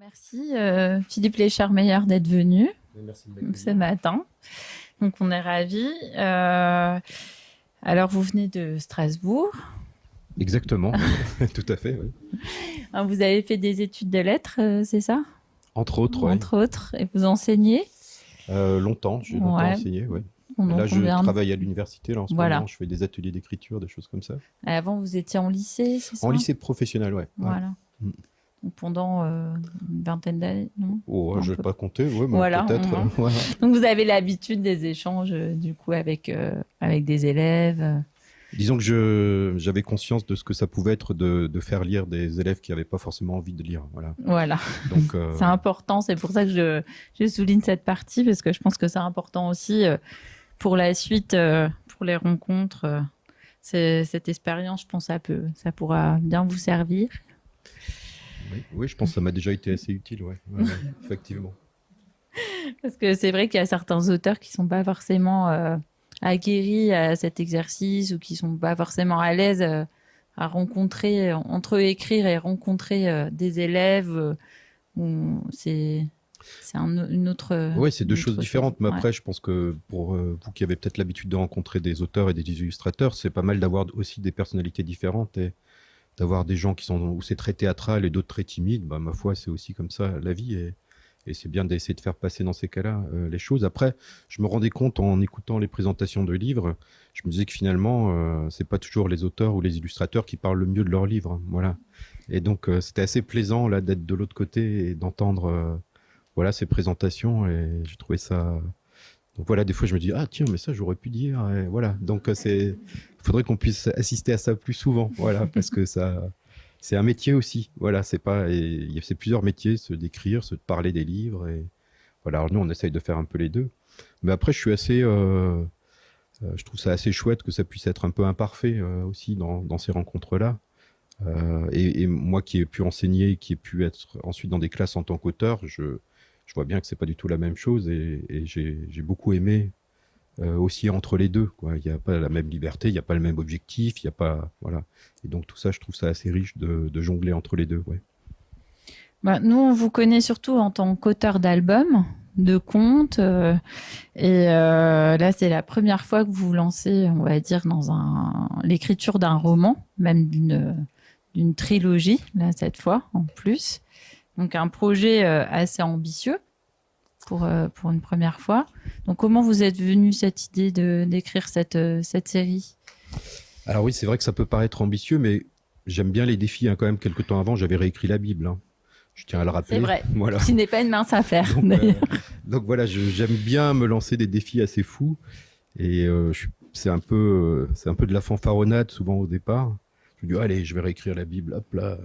Merci euh, Philippe Lécharmeyer d'être venu Merci ce matin. Donc on est ravis. Euh, alors vous venez de Strasbourg. Exactement, tout à fait. oui. Alors, Vous avez fait des études de lettres, euh, c'est ça? Entre autres. Entre autres. Et vous enseignez? Euh, longtemps, j'ai longtemps Ouais. enseigné. Pendant Là, je travaille à l'université. Là, en ce Voilà. moment, je fais des ateliers d'écriture, des choses comme ça. Avant vous étiez en lycée, c'est ça? En lycée professionnel, ouais. ouais. Voilà. Mm. Pendant euh, une vingtaine d'années, non? Oh, je vais peu. pas compter, ouais, mais Voilà, peut-être. euh. Donc vous avez l'habitude des échanges euh, du coup avec euh, avec des élèves. Disons que je j'avais conscience de ce que ça pouvait être de, de faire lire des élèves qui n'avaient pas forcément envie de lire. Voilà. Voilà, Donc, euh, c'est important. C'est pour ça que je, je souligne cette partie parce que je pense que c'est important aussi pour la suite, pour les rencontres. cette expérience, je pense, ça peut, ça pourra bien vous servir. Oui, oui, je pense que ça m'a déjà été assez utile, ouais. Ouais, ouais, effectivement. Parce que c'est vrai qu'il y a certains auteurs qui sont pas forcément euh, aguerris à cet exercice ou qui sont pas forcément à l'aise euh, à rencontrer, entre écrire et rencontrer euh, des élèves. euh, c'est c'est un- une autre. Oui, c'est deux choses différentes. Mais Ouais. après, je pense que pour euh, vous qui avez peut-être l'habitude de rencontrer des auteurs et des illustrateurs, c'est pas mal d'avoir aussi des personnalités différentes et d'avoir des gens qui sont où c'est très théâtral et d'autres très timides. Bah, ma foi, c'est aussi comme ça la vie et, et c'est bien d'essayer de faire passer dans ces cas-là euh, les choses. Après, je me rendais compte en écoutant les présentations de livres, je me disais que finalement, euh, c'est pas toujours les auteurs ou les illustrateurs qui parlent le mieux de leurs livres. hein. Voilà. Et donc, euh, c'était assez plaisant là d'être de l'autre côté et d'entendre. euh, voilà ces présentations et j'ai trouvé ça donc voilà des fois je me dis ah tiens mais ça j'aurais pu dire voilà donc c'est faudrait qu'on puisse assister à ça plus souvent voilà parce que ça c'est un métier aussi voilà c'est pas il y a plusieurs métiers se d'écrire se de parler des livres et voilà alors nous on essaye de faire un peu les deux. Mais après je suis assez euh, euh, je trouve ça assez chouette que ça puisse être un peu imparfait euh, aussi dans, dans ces rencontres là et, et moi qui ai pu enseigner qui ai pu être ensuite dans des classes en tant qu'auteur je je vois bien que c'est pas du tout la même chose et, et j'ai j'ai beaucoup aimé euh, aussi entre les deux. Quoi. Il n'y a pas la même liberté, il n'y a pas le même objectif, il y a pas voilà. Et donc tout ça, je trouve ça assez riche de, jongler entre les deux. Ouais. Bah, nous, on vous connaît surtout en tant qu'auteur d'albums, de contes. euh, et euh, là, c'est la première fois que vous vous lancez, on va dire, dans un l'écriture d'un roman, même d'une d'une trilogie, là, cette fois, en plus. Donc, un projet assez ambitieux pour, euh, pour une première fois. Donc, comment vous êtes venu cette idée de d'écrire cette, euh, cette série? Alors oui, c'est vrai que ça peut paraître ambitieux, mais j'aime bien les défis. Hein. Quand même, quelques temps avant, j'avais réécrit la Bible. hein. Je tiens à le rappeler. C'est vrai. Voilà. Qui n'est pas une mince affaire, Donc, euh, donc voilà, j'aime bien me lancer des défis assez fous. Et euh, c'est un peu, c'est un peu de la fanfaronnade souvent au départ. Je me dis allez, je vais réécrire la Bible, hop là.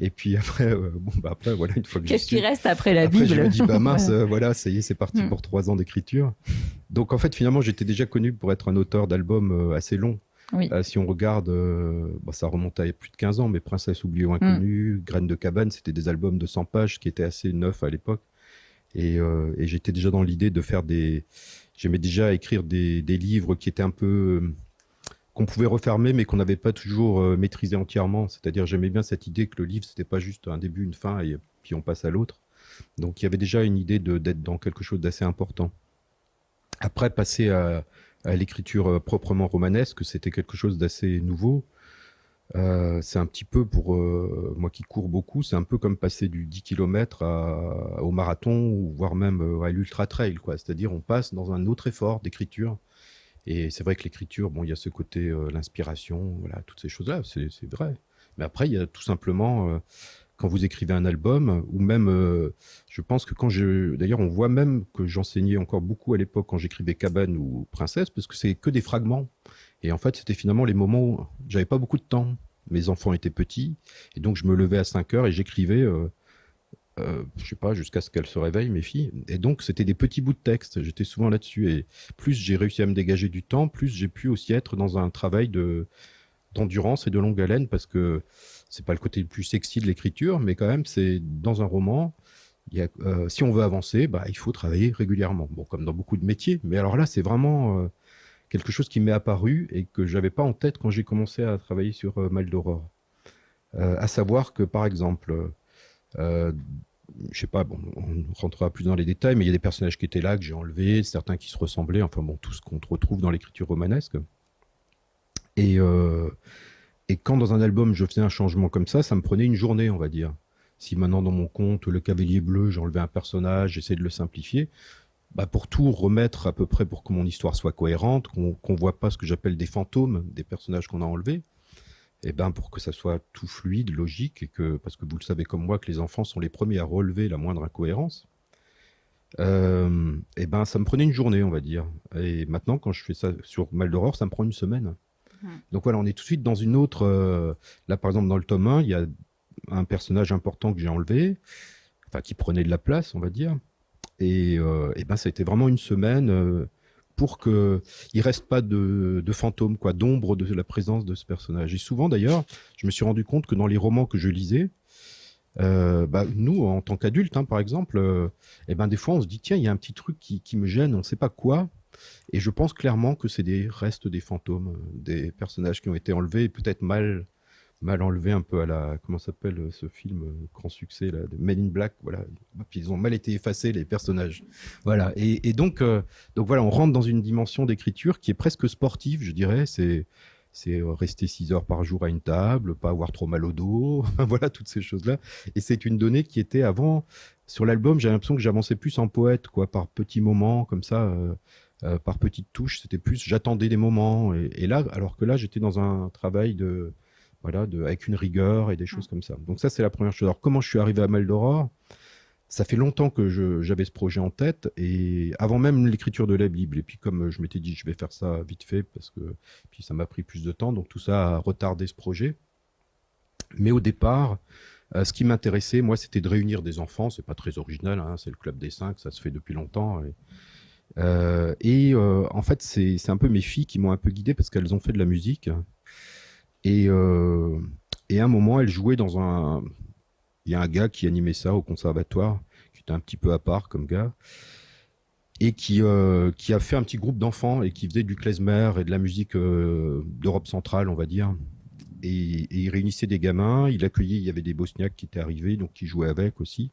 Et puis après, euh, bon bah après voilà, une fois que Qu'est-ce qui reste après la après, Bible je me dis bah mince, Voilà. euh, voilà, ça y est, c'est parti Mm. pour trois ans d'écriture. Donc en fait, finalement, j'étais déjà connu pour être un auteur d'albums euh, assez long. Oui. Euh, si on regarde, bon, ça remonte à plus de 15 ans, mais Princesse oubliée ou inconnue, Graines de cabane, c'était des albums de 100 pages qui étaient assez neufs à l'époque. Et, et j'étais déjà dans l'idée de faire des. J'aimais déjà écrire des, des livres qui étaient un peu. Qu'on pouvait refermer, mais qu'on n'avait pas toujours euh, maîtrisé entièrement. C'est-à-dire, j'aimais bien cette idée que le livre, c'était pas juste un début, une fin, et puis on passe à l'autre. Donc, il y avait déjà une idée d'être dans quelque chose d'assez important. Après, passer à, l'écriture euh, proprement romanesque, c'était quelque chose d'assez nouveau. Euh, c'est un petit peu pour moi qui cours beaucoup, c'est un peu comme passer du 10 km au marathon voire même à l'ultra trail, quoi. C'est-à-dire on passe dans un autre effort d'écriture. Et c'est vrai que l'écriture, bon, il y a ce côté euh, l'inspiration, voilà, toutes ces choses-là, c'est vrai. Mais après, il y a tout simplement euh, quand vous écrivez un album, ou même, euh, je pense que quand je, d'ailleurs, on voit même que j'enseignais encore beaucoup à l'époque quand j'écrivais Cabane ou Princesse, parce que c'est que des fragments. Et en fait, c'était finalement les moments où j'avais pas beaucoup de temps. Mes enfants étaient petits, et donc je me levais à 5 heures et j'écrivais, euh, je sais pas, jusqu'à ce qu'elles se réveillent, mes filles. Et donc, c'était des petits bouts de texte. J'étais souvent là-dessus. Et plus j'ai réussi à me dégager du temps, plus j'ai pu aussi être dans un travail de d'endurance et de longue haleine, parce que c'est pas le côté le plus sexy de l'écriture, mais quand même, c'est dans un roman. Il y a, euh, si on veut avancer, bah, il faut travailler régulièrement. Bon, comme dans beaucoup de métiers. Mais alors là, c'est vraiment euh, quelque chose qui m'est apparu et que j'avais pas en tête quand j'ai commencé à travailler sur euh, Mal d'Aurore. À savoir que, par exemple, je sais pas, bon, on rentrera plus dans les détails, mais il y a des personnages qui étaient là, que j'ai enlevés, certains qui se ressemblaient, enfin bon, tout ce qu'on retrouve dans l'écriture romanesque. Et, euh, et quand dans un album je faisais un changement comme ça, ça me prenait une journée, on va dire. Si maintenant dans mon compte, le cavalier bleu, j'enlevais un personnage, j'essayais de le simplifier, bah pour tout remettre à peu près pour que mon histoire soit cohérente, qu'on ne voit pas ce que j'appelle des fantômes des personnages qu'on a enlevés, et ben pour que ça soit tout fluide, logique, et que parce que vous le savez comme moi que les enfants sont les premiers à relever la moindre incohérence. Euh, et ben ça me prenait une journée, on va dire. Et maintenant, quand je fais ça sur Mal ça me prend une semaine. Mmh. Donc voilà, on est tout de suite dans une autre. Euh, là, par exemple, dans le tome 1, il y a un personnage important que j'ai enlevé, enfin qui prenait de la place, on va dire. Et, euh, et ben ça a été vraiment une semaine pour que il reste pas de, de fantômes, quoi, d'ombre de la présence de ce personnage. Et souvent d'ailleurs, je me suis rendu compte que dans les romans que je lisais, euh, bah, nous, en tant qu'adultes, hein, par exemple, euh, eh ben, des fois, on se dit, tiens, il y a un petit truc qui, qui me gêne, on ne sait pas quoi. Et je pense clairement que c'est des restes des fantômes, des personnages qui ont été enlevés, peut-être mal mal enlevé un peu à la comment s'appelle euh, ce film euh, grand succès là de Men in Black voilà puis ils ont mal été effacés les personnages voilà et, donc euh, donc voilà on rentre dans une dimension d'écriture qui est presque sportive je dirais c'est c'est rester 6 heures par jour à une table, pas avoir trop mal au dos, voilà toutes ces choses-là. Et c'est une donnée qui était avant sur l'album. J'ai l'impression que j'avançais plus en poète, quoi, par petits moments comme ça, par petites touches. C'était plus j'attendais des moments. Et, là, alors que là, j'étais dans un travail de voilà, de, avec une rigueur et des choses comme ça. Donc ça, c'est la première chose. Alors comment je suis arrivé à Maldoror Ça fait longtemps que j'avais ce projet en tête et avant même l'écriture de la Bible. Et puis comme je m'étais dit, je vais faire ça vite fait parce que puis ça m'a pris plus de temps, donc tout ça a retardé ce projet. Mais au départ, euh, ce qui m'intéressait, moi, c'était de réunir des enfants. C'est pas très original, hein, c'est le club des cinq, ça se fait depuis longtemps. Et, euh, et euh, en fait, c'est un peu mes filles qui m'ont un peu guidé parce qu'elles ont fait de la musique. Et, euh, et à un moment, elle jouait dans un. Il y a un gars qui animait ça au conservatoire, qui était un petit peu à part comme gars, et qui, euh, qui a fait un petit groupe d'enfants et qui faisait du klezmer et de la musique euh, d'Europe centrale, on va dire. Et, et, il réunissait des gamins, il accueillait, il y avait des Bosniaques qui étaient arrivés, donc qui jouaient avec aussi.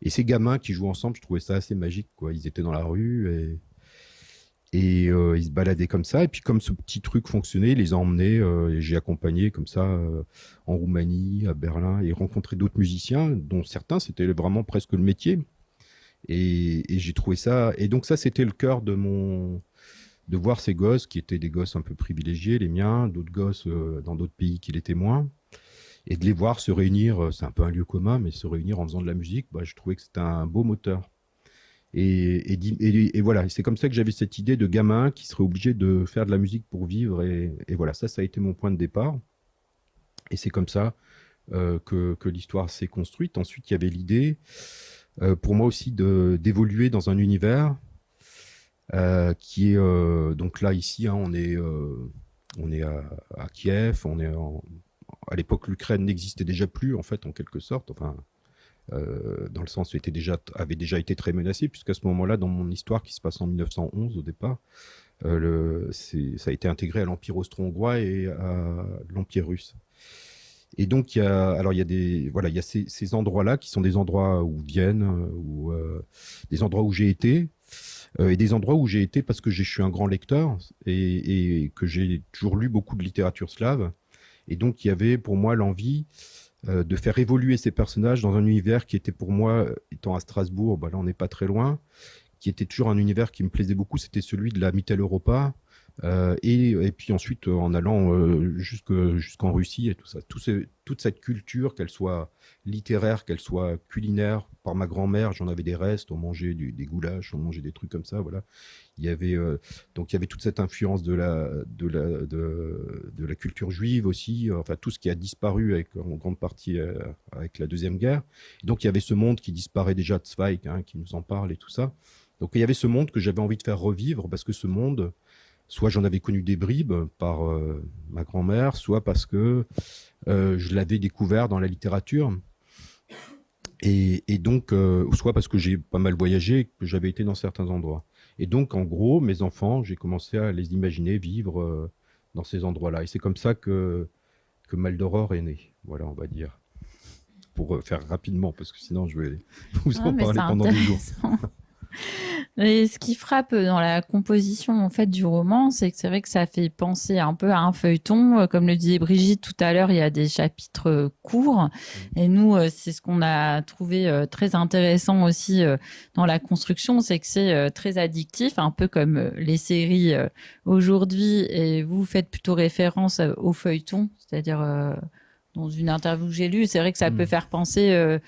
Et ces gamins qui jouent ensemble, je trouvais ça assez magique, quoi. Ils étaient dans la rue et et euh, ils se baladaient comme ça. Et puis comme ce petit truc fonctionnait, ils les ont emmenés euh, et j'ai accompagné comme ça euh, en Roumanie, à Berlin, et rencontré d'autres musiciens, dont certains c'était vraiment presque le métier. Et, et j'ai trouvé ça. Et donc ça, c'était le cœur de mon de voir ces gosses qui étaient des gosses un peu privilégiés, les miens, d'autres gosses dans d'autres pays qui l'étaient moins, et de les voir se réunir. C'est un peu un lieu commun, mais se réunir en faisant de la musique, bah, je trouvais que c'était un beau moteur. Et, voilà, c'est comme ça que j'avais cette idée de gamin qui serait obligé de faire de la musique pour vivre. Et, voilà, ça, ça a été mon point de départ. Et c'est comme ça euh, que, l'histoire s'est construite. Ensuite, il y avait l'idée, euh, pour moi aussi, d'évoluer dans un univers euh, qui est donc là ici, hein, on est on est à, Kiev, on est à l'époque l'Ukraine n'existait déjà plus en fait en quelque sorte. Enfin, euh, dans le sens où était déjà, avait déjà été très menacé, puisqu'à ce moment-là, dans mon histoire qui se passe en 1911 au départ, euh, le, ça a été intégré à l'Empire austro-hongrois et à l'Empire russe. Et donc, il y a, alors il y a des, voilà, il y a ces, ces endroits-là qui sont des endroits où Vienne, ou euh, des endroits où j'ai été, euh, et des endroits où j'ai été parce que je suis un grand lecteur et, et que j'ai toujours lu beaucoup de littérature slave. Et donc, il y avait pour moi l'envie euh, de faire évoluer ces personnages dans un univers qui était pour moi, étant à Strasbourg, bah là on n'est pas très loin, qui était toujours un univers qui me plaisait beaucoup, c'était celui de la Mittel Europa, euh, et, et, puis ensuite, euh, en allant euh, jusqu'en Russie et tout ça, tout ce, toute cette culture, qu'elle soit littéraire, qu'elle soit culinaire, par ma grand-mère, j'en avais des restes, on mangeait du, des goulash, on mangeait des trucs comme ça, voilà. Il y avait euh, donc il y avait toute cette influence de la de la de, la culture juive aussi, enfin tout ce qui a disparu avec en grande partie euh, avec la deuxième guerre. Donc il y avait ce monde qui disparaît déjà de Zweig, hein, qui nous en parle et tout ça. Donc il y avait ce monde que j'avais envie de faire revivre parce que ce monde soit j'en avais connu des bribes par euh, ma grand-mère, soit parce que euh, je l'avais découvert dans la littérature. Et, et donc, euh, soit parce que j'ai pas mal voyagé, que j'avais été dans certains endroits. Et donc, en gros, mes enfants, j'ai commencé à les imaginer vivre dans ces endroits-là. Et c'est comme ça que, que Maldoror est né. Voilà, on va dire. pour faire rapidement, parce que sinon je vais vous en parler pendant des jours. Et ce qui frappe dans la composition en fait du roman, c'est que c'est vrai que ça fait penser un peu à un feuilleton. Euh, comme le disait Brigitte tout à l'heure, il y a des chapitres euh, courts. Mmh. Et nous, euh, c'est ce qu'on a trouvé très intéressant aussi dans la construction, c'est que c'est très addictif, un peu comme les séries aujourd'hui. Et vous faites plutôt référence au feuilleton, c'est-à-dire dans une interview que j'ai lue, c'est vrai que ça peut mmh. faire penser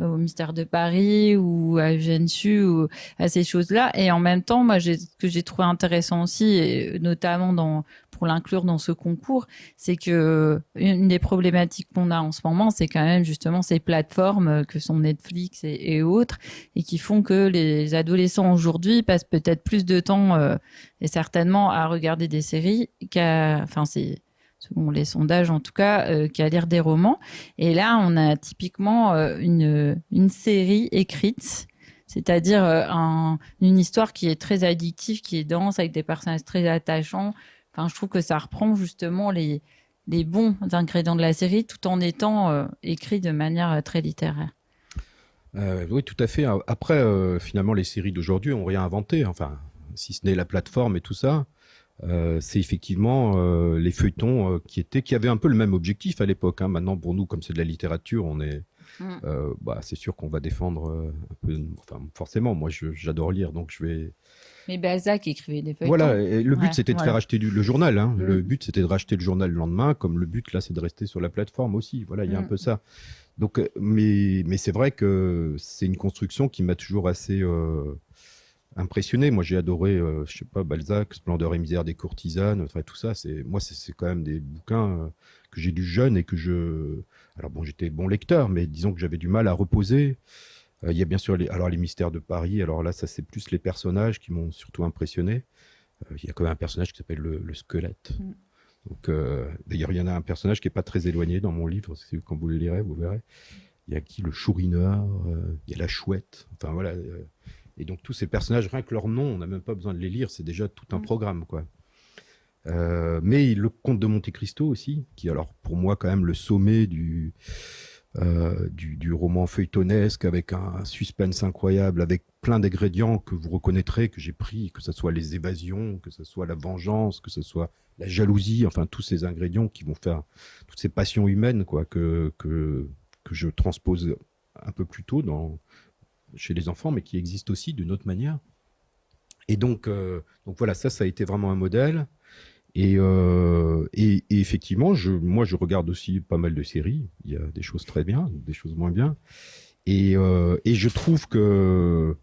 au mystère de Paris ou à Gensu ou à ces choses-là. Et en même temps, moi, ce que j'ai trouvé intéressant aussi, et notamment pour l'inclure dans ce concours, c'est que une des problématiques qu'on a en ce moment, c'est quand même justement ces plateformes que sont Netflix et, autres, et qui font que les adolescents aujourd'hui passent peut-être plus de temps euh, et certainement à regarder des séries qu'à, enfin, c'est selon les sondages en tout cas, euh, qu'à lire des romans. Et là, on a typiquement euh, une, une série écrite, c'est-à-dire euh, un, une histoire qui est très addictive, qui est dense, avec des personnages très attachants. Enfin, je trouve que ça reprend justement les, les bons ingrédients de la série, tout en étant écrit de manière très littéraire. oui, tout à fait. Après, finalement, les séries d'aujourd'hui ont rien inventé. Enfin, si ce n'est la plateforme et tout ça. Euh, c'est effectivement euh, les feuilletons euh, qui étaient qui avaient un peu le même objectif à l'époque. Hein. Maintenant, pour nous, comme c'est de la littérature, on est, mm. bah, c'est sûr qu'on va défendre un peu. Enfin, forcément, moi, j'adore lire, donc je vais. Mais Balzac écrivait des feuilletons. Voilà, le but c'était de faire acheter le journal. Hein. Mm. Le but c'était de racheter le journal le lendemain, comme le but là c'est de rester sur la plateforme aussi. Voilà, il y a un mm. peu ça. Donc, mais mais c'est vrai que c'est une construction qui m'a toujours assez impressionné. Moi, j'ai adoré, euh, je sais pas, Balzac, Splendeur et misère des courtisanes, enfin, tout ça. C'est moi, c'est quand même des bouquins euh, que j'ai lu jeune et que je. Alors bon, j'étais bon lecteur, mais disons que j'avais du mal à reposer. Euh, il y a bien sûr les, alors les mystères de Paris. Alors là, ça c'est plus les personnages qui m'ont surtout impressionné. Il y a quand même un personnage qui s'appelle le, squelette. Mm. Donc, d'ailleurs, il y en a un personnage qui est pas très éloigné dans mon livre. Quand vous le lirez, vous verrez. Il y a qui? Le chourineur, il y a la chouette. Enfin voilà. Et donc tous ces personnages, rien que leur nom, on n'a même pas besoin de les lire, c'est déjà tout un mm. programme, quoi. Euh, mais le Comte de Monte Cristo aussi, qui alors pour moi quand même le sommet du euh, du, roman feuilletonesque avec un, suspense incroyable, avec plein d'ingrédients que vous reconnaîtrez, que j'ai pris, que ce soit les évasions, que ce soit la vengeance, que ce soit la jalousie, enfin tous ces ingrédients qui vont faire toutes ces passions humaines quoi que que que je transpose un peu plus tôt dans chez les enfants, mais qui existe aussi d'une autre manière. Et donc, euh, donc voilà, ça, ça a été vraiment un modèle. Et, euh, et, effectivement, je, moi, je regarde aussi pas mal de séries. Il y a des choses très bien, des choses moins bien. Et, euh, et je trouve que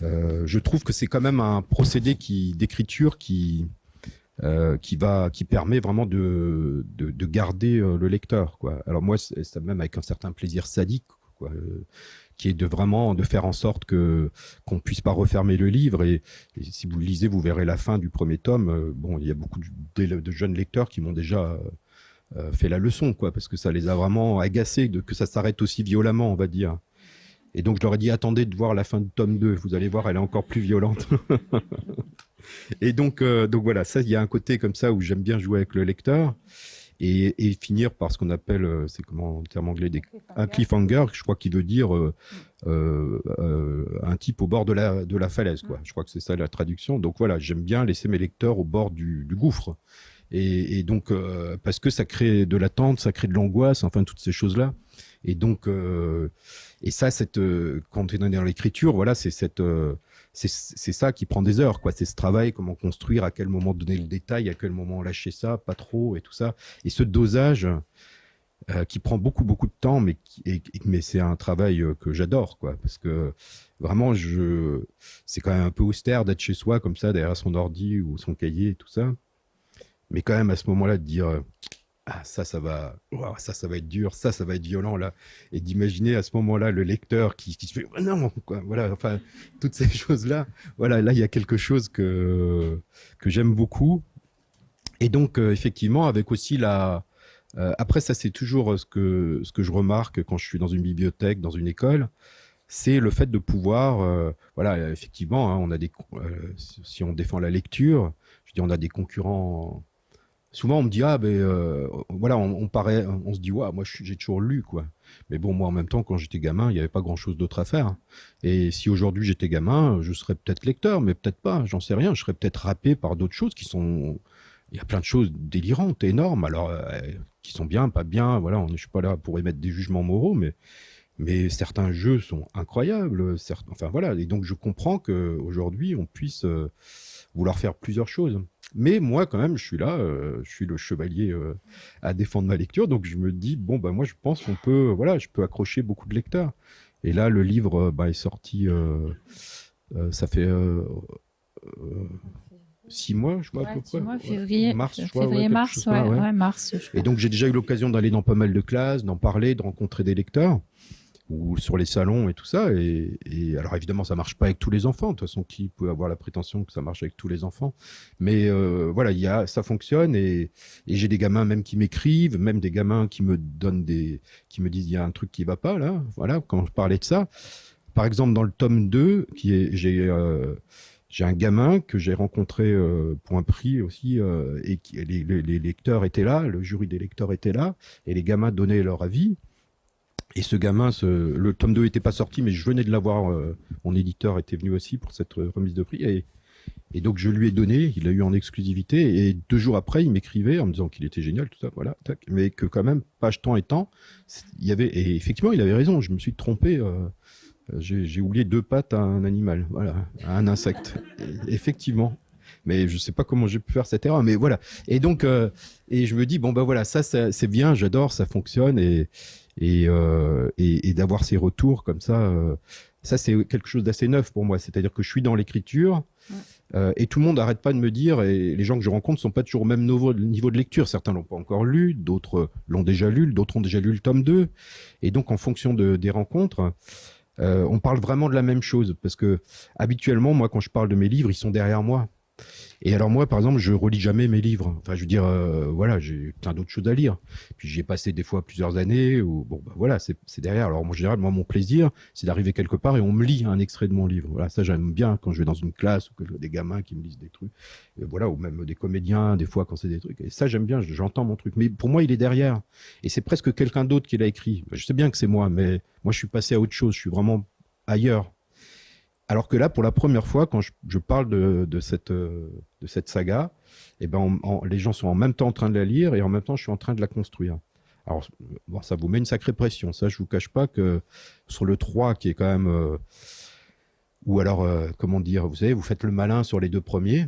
je trouve que c'est quand même un procédé qui d'écriture qui qui va qui permet vraiment de de, de garder le lecteur quoi. Alors moi, c'est même avec un certain plaisir sadique qui est de vraiment de faire en sorte que qu'on puisse pas refermer le livre. Et, si vous le lisez, vous verrez la fin du premier tome. Euh, bon, il y a beaucoup de, jeunes lecteurs qui m'ont déjà euh, fait la leçon, quoi, parce que ça les a vraiment agacés de que ça s'arrête aussi violemment, on va dire. Et donc je leur ai dit attendez de voir la fin du tome 2, vous allez voir, elle est encore plus violente. et donc, euh, donc voilà, ça, il y a un côté comme ça où j'aime bien jouer avec le lecteur et, finir par ce qu'on appelle, euh, c'est comment en termes anglais, des, un cliffhanger, je crois qu'il veut dire euh, euh, un type au bord de la, de la falaise. Quoi. Mm. Je crois que c'est ça la traduction. Donc voilà, j'aime bien laisser mes lecteurs au bord du, gouffre. Et, donc, parce que ça crée de l'attente, ça crée de l'angoisse, enfin toutes ces choses-là. Et donc, et ça, cette, quand on est dans l'écriture, voilà, c'est cette c'est ça qui prend des heures, quoi. C'est ce travail, comment construire, à quel moment donner le détail, à quel moment lâcher ça, pas trop, et tout ça. Et ce dosage euh, qui prend beaucoup, beaucoup de temps, mais, mais c'est un travail euh, que j'adore, quoi. Parce que vraiment, je, c'est quand même un peu austère d'être chez soi, comme ça, derrière son ordi ou son cahier et tout ça. Mais quand même, à ce moment-là, de dire, ah ça ça va ça ça va être dur ça ça va être violent là. Et d'imaginer à ce moment-là le lecteur qui, qui se fait oh non quoi voilà enfin toutes ces choses là voilà là il y a quelque chose que que j'aime beaucoup. Et donc euh, effectivement avec aussi la euh, après ça c'est toujours ce que ce que je remarque quand je suis dans une bibliothèque dans une école c'est le fait de pouvoir euh, voilà effectivement hein, on a des si on défend la lecture je dis on a des concurrents souvent on me dit ah ben euh, voilà on, paraît on se dit ouais moi j'ai toujours lu quoi. Mais bon moi en même temps quand j'étais gamin il n'y avait pas grand chose d'autre à faire. Et si aujourd'hui j'étais gamin je serais peut-être lecteur mais peut-être pas j'en sais rien. Je serais peut-être râpé par d'autres choses qui sont il y a plein de choses délirantes énormes. Alors euh, qui sont bien pas bien voilà je suis pas là pour émettre des jugements moraux mais mais certains jeux sont incroyables enfin voilà. Et donc je comprends que aujourd'hui on puisse euh, vouloir faire plusieurs choses mais moi, quand même, je suis là, euh, je suis le chevalier euh, à défendre ma lecture, donc je me dis bon bah moi je pense qu'on peut, voilà, je peux accrocher beaucoup de lecteurs. Et là, le livre bah, est sorti, euh, ça fait six mois, je crois, à peu près. Mois, février, mars, je crois, février, mars, ouais, mars. Et donc j'ai déjà eu l'occasion d'aller dans pas mal de classes, d'en parler, de rencontrer des lecteurs ou sur les salons et tout ça. Et, alors évidemment, ça marche pas avec tous les enfants. De toute façon, qui peut avoir la prétention que ça marche avec tous les enfants? Mais euh, voilà, il y a, ça fonctionne et, j'ai des gamins même qui m'écrivent, même des gamins qui me donnent des, qui me disent il y a un truc qui va pas là. Voilà, quand je parlais de ça. Par exemple, dans le tome 2, qui est, j'ai euh, j'ai un gamin que j'ai rencontré euh, pour un prix aussi, et qui, les, les, lecteurs étaient là, le jury des lecteurs était là, et les gamins donnaient leur avis. Et ce gamin, le tome 2 n'était pas sorti, mais je venais de l'avoir. Euh, mon éditeur était venu aussi pour cette euh, remise de prix. Et, et, donc je lui ai donné, il a eu en exclusivité. Et deux jours après, il m'écrivait en me disant qu'il était génial, tout ça, voilà. mais que quand même, page temps et temps, il y avait. Et effectivement, il avait raison. Je me suis trompé. Euh, j'ai oublié deux pattes à un animal, voilà, à un insecte. effectivement. Mais je sais pas comment j'ai pu faire cette erreur, mais voilà. Et donc, et je me dis bon ben voilà, ça, ça c'est bien, j'adore, ça fonctionne et euh, et, et, d'avoir ces retours comme ça, euh, ça c'est quelque chose d'assez neuf pour moi. C'est-à-dire que je suis dans l'écriture euh, et tout le monde n'arrête pas de me dire, et les gens que je rencontre sont pas toujours au même niveau, niveau de lecture. Certains l'ont pas encore lu, d'autres l'ont déjà lu, d'autres ont déjà lu le tome 2. Et donc en fonction de, des rencontres, on parle vraiment de la même chose parce que habituellement, moi, quand je parle de mes livres, ils sont derrière moi. Et alors moi, par exemple, je relis jamais mes livres. Enfin, je veux dire, euh, voilà, j'ai plein d'autres choses à lire. Puis j'y ai passé des fois plusieurs années. Ou bon, bah, voilà, c'est derrière. Alors en général, moi, mon plaisir, c'est d'arriver quelque part et on me lit un extrait de mon livre. Voilà, ça j'aime bien quand je vais dans une classe ou que des gamins qui me lisent des trucs. Voilà, ou même des comédiens, des fois quand c'est des trucs. Et ça, j'aime bien. J'entends mon truc. Mais pour moi, il est derrière. Et c'est presque quelqu'un d'autre qui l'a écrit. Je sais bien que c'est moi, mais moi, je suis passé à autre chose. Je suis vraiment ailleurs. Alors que là, pour la première fois, quand je, parle de, cette, de cette saga, eh ben, les gens sont en même temps en train de la lire et en même temps, je suis en train de la construire. Alors, ça vous met une sacrée pression. Ça, je vous cache pas que sur le 3, qui est quand même... Euh, ou alors, euh, comment dire, vous savez, vous faites le malin sur les deux premiers,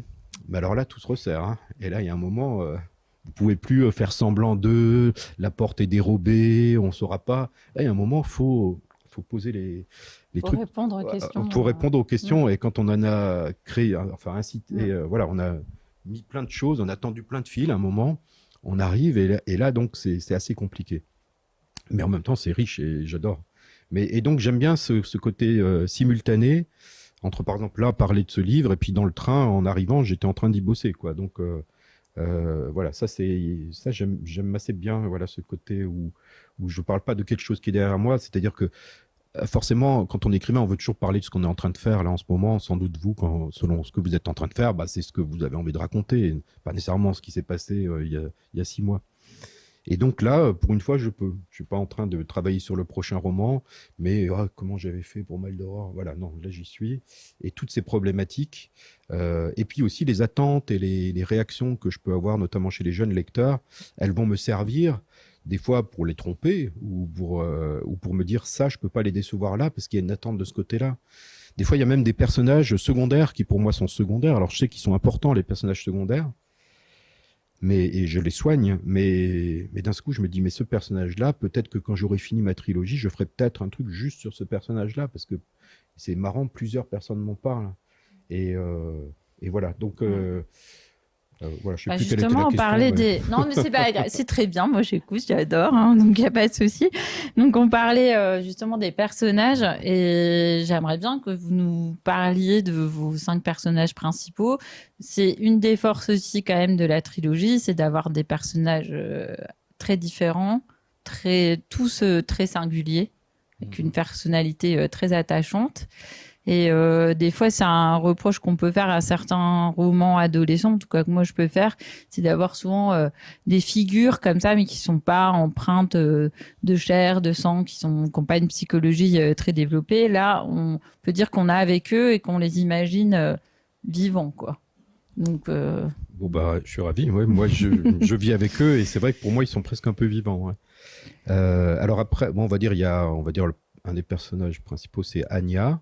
mais alors là, tout se resserre. Hein. Et là, il y a un moment, euh, vous pouvez plus faire semblant d'eux, la porte est dérobée, on saura pas. Là, il y a un moment, faut faut poser les, les pour Répondre aux questions, pour répondre aux questions. Et quand on en a créé, enfin incité, euh, voilà, on a mis plein de choses, on a tendu plein de fils. À un moment, on arrive et là, donc c'est assez compliqué. Mais en même temps, c'est riche et j'adore. Mais et donc j'aime bien ce, côté euh, simultané entre par exemple là parler de ce livre et puis dans le train en arrivant j'étais en train d'y bosser quoi. Donc euh, voilà, ça c'est ça j'aime assez bien voilà ce côté où où je parle pas de quelque chose qui est derrière moi, c'est-à-dire que euh, forcément, quand on écrivait, on veut toujours parler de ce qu'on est en train de faire là en ce moment. Sans doute vous, selon ce que vous êtes en train de faire, bah, c'est ce que vous avez envie de raconter, pas nécessairement ce qui s'est passé euh, il, y a, il, y a, six mois. Et donc là, pour une fois, je peux. Je suis pas en train de travailler sur le prochain roman, mais ah, comment j'avais fait pour Mal d'Aurore Voilà, non, là j'y suis. Et toutes ces problématiques, euh, et puis aussi les attentes et les, les, réactions que je peux avoir, notamment chez les jeunes lecteurs, elles vont me servir des fois pour les tromper ou pour, euh, ou pour me dire ça, je peux pas les décevoir là parce qu'il y a une attente de ce côté-là. Des fois, il y a même des personnages secondaires qui pour moi sont secondaires. Alors je sais qu'ils sont importants, les personnages secondaires, mais et je les soigne. Mais, mais d'un coup, je me dis, mais ce personnage-là, peut-être que quand j'aurai fini ma trilogie, je ferai peut-être un truc juste sur ce personnage-là parce que c'est marrant, plusieurs personnes m'en parlent. Et, euh, et voilà. Donc euh, euh, bah, justement, on parlait des. Non, mais c'est pas c'est très bien. Moi, j'écoute, j'adore, hein, donc il n'y a pas de souci. Donc, on parlait euh, justement des personnages et j'aimerais bien que vous nous parliez de vos cinq personnages principaux. C'est une des forces aussi quand même de la trilogie, c'est d'avoir des personnages euh, très différents, très tous très singuliers, avec une mhm. personnalité très attachante. Et euh, des fois, c'est un reproche qu'on peut faire à certains romans adolescents, en tout cas que moi je peux faire, c'est d'avoir souvent euh, des figures comme ça, mais qui sont pas empreintes euh, de chair, de sang, qui sont n'ont pas une psychologie très développée. Là, on peut dire qu'on a avec eux et qu'on les imagine vivants, quoi. Donc bon bah, je suis ravi. Ouais, moi, je, je, vis avec eux et c'est vrai que pour moi, ils sont presque un peu vivants. alors après, bon, on va dire, il y a, on va dire un des personnages principaux, c'est Anya.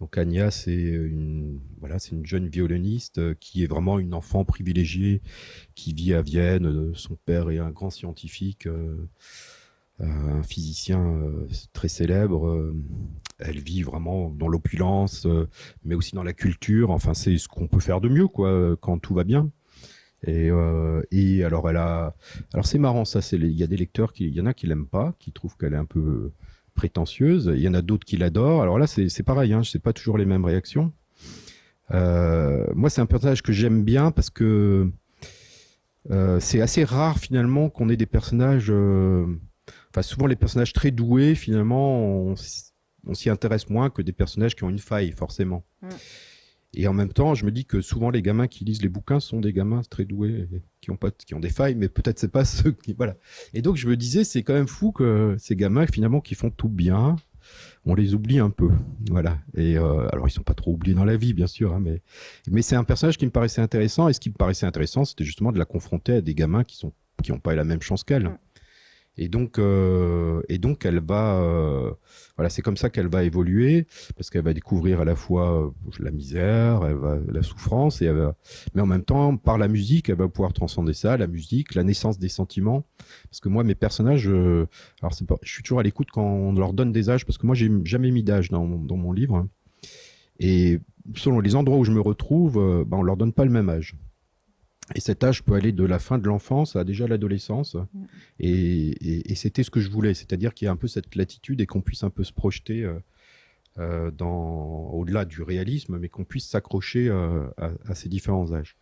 Donc Anya, c'est une, voilà, c'est une jeune violoniste euh, qui est vraiment une enfant privilégiée, qui vit à Vienne. Euh, son père est un grand scientifique, euh, un physicien très célèbre. Elle vit vraiment dans l'opulence, mais aussi dans la culture. Enfin, c'est ce qu'on peut faire de mieux, quoi, quand tout va bien. Et, et alors elle a, alors c'est marrant ça. Il y a des lecteurs qui, il y en a qui l'aiment pas, qui trouvent qu'elle est un peu prétentieuse. Il y en a d'autres qui l'adorent. Alors là, c'est pareil, hein, je sais pas toujours les mêmes réactions. Euh, moi, c'est un personnage que j'aime bien parce que euh, c'est assez rare finalement qu'on ait des personnages. Euh, enfin, souvent les personnages très doués, finalement, on, s'y intéresse moins que des personnages qui ont une faille, forcément. Mm. Et en même temps, je me dis que souvent les gamins qui lisent les bouquins sont des gamins très doués, qui ont pas, qui ont des failles, mais peut-être c'est pas ceux qui, voilà. Et donc je me disais, c'est quand même fou que ces gamins finalement qui font tout bien, on les oublie un peu, voilà. Et euh, alors ils sont pas trop oubliés dans la vie, bien sûr, hein, mais mais c'est un personnage qui me paraissait intéressant. Et ce qui me paraissait intéressant, c'était justement de la confronter à des gamins qui sont qui ont pas eu la même chance qu'elle. Et donc, euh, et donc, elle va, euh, voilà, c'est comme ça qu'elle va évoluer, parce qu'elle va découvrir à la fois euh, la misère, elle va, la souffrance, et elle va, mais en même temps, par la musique, elle va pouvoir transcender ça, la musique, la naissance des sentiments. Parce que moi, mes personnages, alors pas, je suis toujours à l'écoute quand on leur donne des âges, parce que moi, j'ai jamais mis d'âge dans, dans mon livre. Hein. Et selon les endroits où je me retrouve, ben, on leur donne pas le même âge. Et cet âge peut aller de la fin de l'enfance à déjà l'adolescence. Et, c'était ce que je voulais, c'est-à-dire qu'il y a un peu cette latitude et qu'on puisse un peu se projeter euh, euh, dans au-delà du réalisme, mais qu'on puisse s'accrocher euh, à, ces différents âges.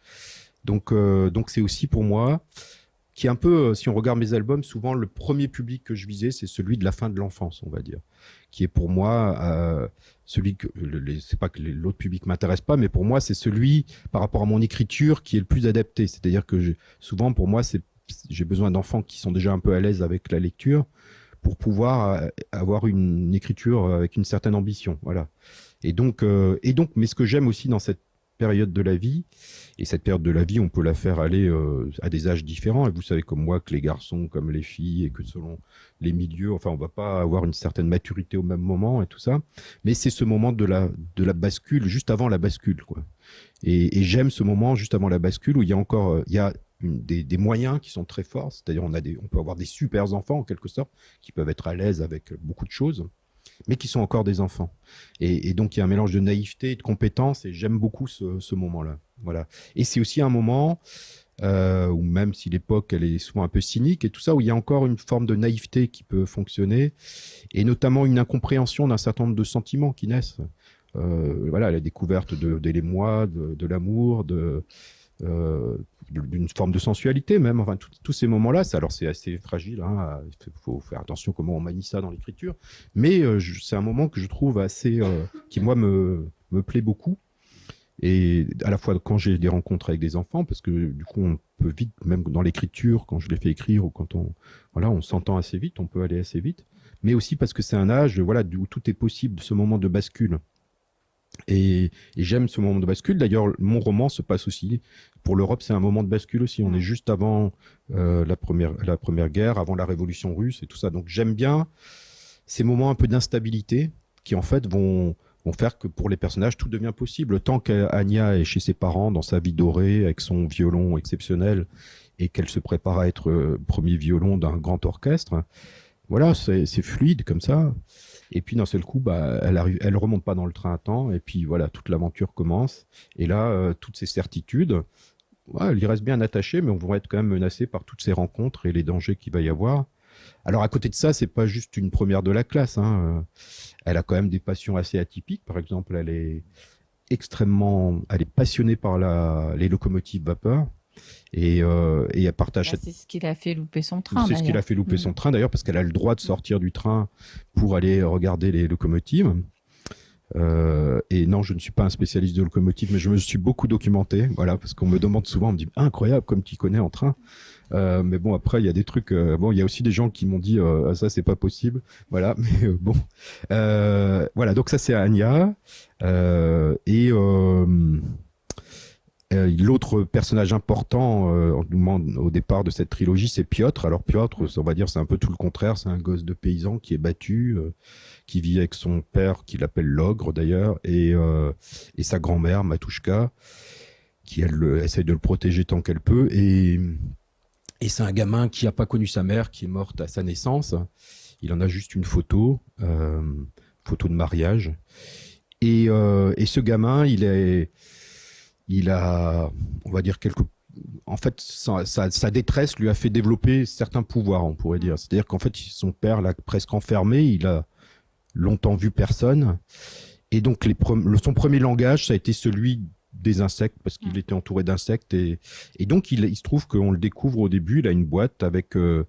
Donc, donc c'est aussi pour moi qui est un peu, euh, si on regarde mes albums, souvent le premier public que je visais, c'est celui de la fin de l'enfance, on va dire, qui est pour moi euh, celui que, c'est pas que l'autre public m'intéresse pas, mais pour moi c'est celui par rapport à mon écriture qui est le plus adapté. C'est-à-dire que souvent pour moi c'est j'ai besoin d'enfants qui sont déjà un peu à l'aise avec la lecture pour pouvoir euh, avoir une, écriture avec une certaine ambition, voilà. Et donc, et donc, mais ce que j'aime aussi dans cette période de la vie. Et cette période de la vie, on peut la faire aller euh, à des âges différents. Et vous savez comme moi que les garçons, comme les filles, et que selon les milieux, enfin, on va pas avoir une certaine maturité au même moment et tout ça. Mais c'est ce moment de la de la bascule, juste avant la bascule, quoi. Et, j'aime ce moment juste avant la bascule où il y a encore, euh, il y a des, moyens qui sont très forts. C'est-à-dire, on on peut avoir des super enfants en quelque sorte qui peuvent être à l'aise avec beaucoup de choses mais qui sont encore des enfants. Et, donc il y a un mélange de naïveté et de compétence, et j'aime beaucoup ce, moment-là. Voilà. Et c'est aussi un moment euh, même si l'époque elle est souvent un peu cynique et tout ça, où il y a encore une forme de naïveté qui peut fonctionner, et notamment une incompréhension d'un certain nombre de sentiments qui naissent. Euh, voilà, la découverte de, de, de l'amour, de, euh, d'une forme de sensualité même. Enfin, tous ces moments-là, alors c'est assez fragile. Hein, il faut faire attention comment on manie ça dans l'écriture. Mais euh, c'est un moment que je trouve assez, euh, qui moi me me plaît beaucoup. Et à la fois quand j'ai des rencontres avec des enfants, parce que du coup on peut vite, même dans l'écriture, quand je les fais écrire ou quand on, voilà, on s'entend assez vite, on peut aller assez vite. Mais aussi parce que c'est un âge, voilà, où tout est possible, ce moment de bascule. Et, j'aime ce moment de bascule. D'ailleurs, mon roman se passe aussi pour l'Europe. C'est un moment de bascule aussi. On est juste avant euh, la première la première guerre, avant la révolution russe et tout ça. Donc j'aime bien ces moments un peu d'instabilité qui en fait vont vont faire que pour les personnages tout devient possible. Tant qu'Anya est chez ses parents dans sa vie dorée avec son violon exceptionnel et qu'elle se prépare à être euh, premier violon d'un grand orchestre, voilà, c'est fluide comme ça. Et puis d'un seul coup, bah, elle arrive, elle remonte pas dans le train à temps. Et puis voilà, toute l'aventure commence. Et là, euh, toutes ces certitudes, elle y reste bien attachée, mais on va être quand même menacé par toutes ces rencontres et les dangers qu'il va y avoir. Alors à côté de ça, c'est pas juste une première de la classe. Hein. Elle a quand même des passions assez atypiques. Par exemple, elle est extrêmement, elle est passionnée par les locomotives vapeur. Et, euh, et elle partage. Bah, c'est ce qui l'a fait louper son train. C'est ce qui l'a fait louper son mm. train d'ailleurs parce qu'elle a le droit de sortir du train pour aller regarder les locomotives. Euh, et non, je ne suis pas un spécialiste de locomotive, mais je me suis beaucoup documenté, voilà, parce qu'on me demande souvent, on me dit incroyable comme tu connais en train. Euh, mais bon, après, il y a des trucs. Euh, bon, il y a aussi des gens qui m'ont dit ah, ça, c'est pas possible. Voilà, mais bon, voilà. Donc ça, c'est Anya et l'autre personnage important au départ de cette trilogie, c'est Piotr. Alors Piotr, on va dire, c'est un peu tout le contraire. C'est un gosse de paysan qui est battu, qui vit avec son père, qu'il appelle l'ogre d'ailleurs, et, et sa grand-mère Matushka, qui elle essaye de le protéger tant qu'elle peut. Et et c'est un gamin qui n'a pas connu sa mère, qui est morte à sa naissance. Il en a juste une photo, euh, photo de mariage. Et, euh, et, ce gamin, il est, il a, on va dire quelque, en fait, sa, sa, détresse lui a fait développer certains pouvoirs, on pourrait dire. C'est-à-dire qu'en fait, son père l'a presque enfermé. Il a longtemps vu personne. Et donc, les, son premier langage, ça a été celui des insectes parce qu'il mm. était entouré d'insectes et, et donc il, il se trouve qu'on le découvre au début, il a une boîte avec euh,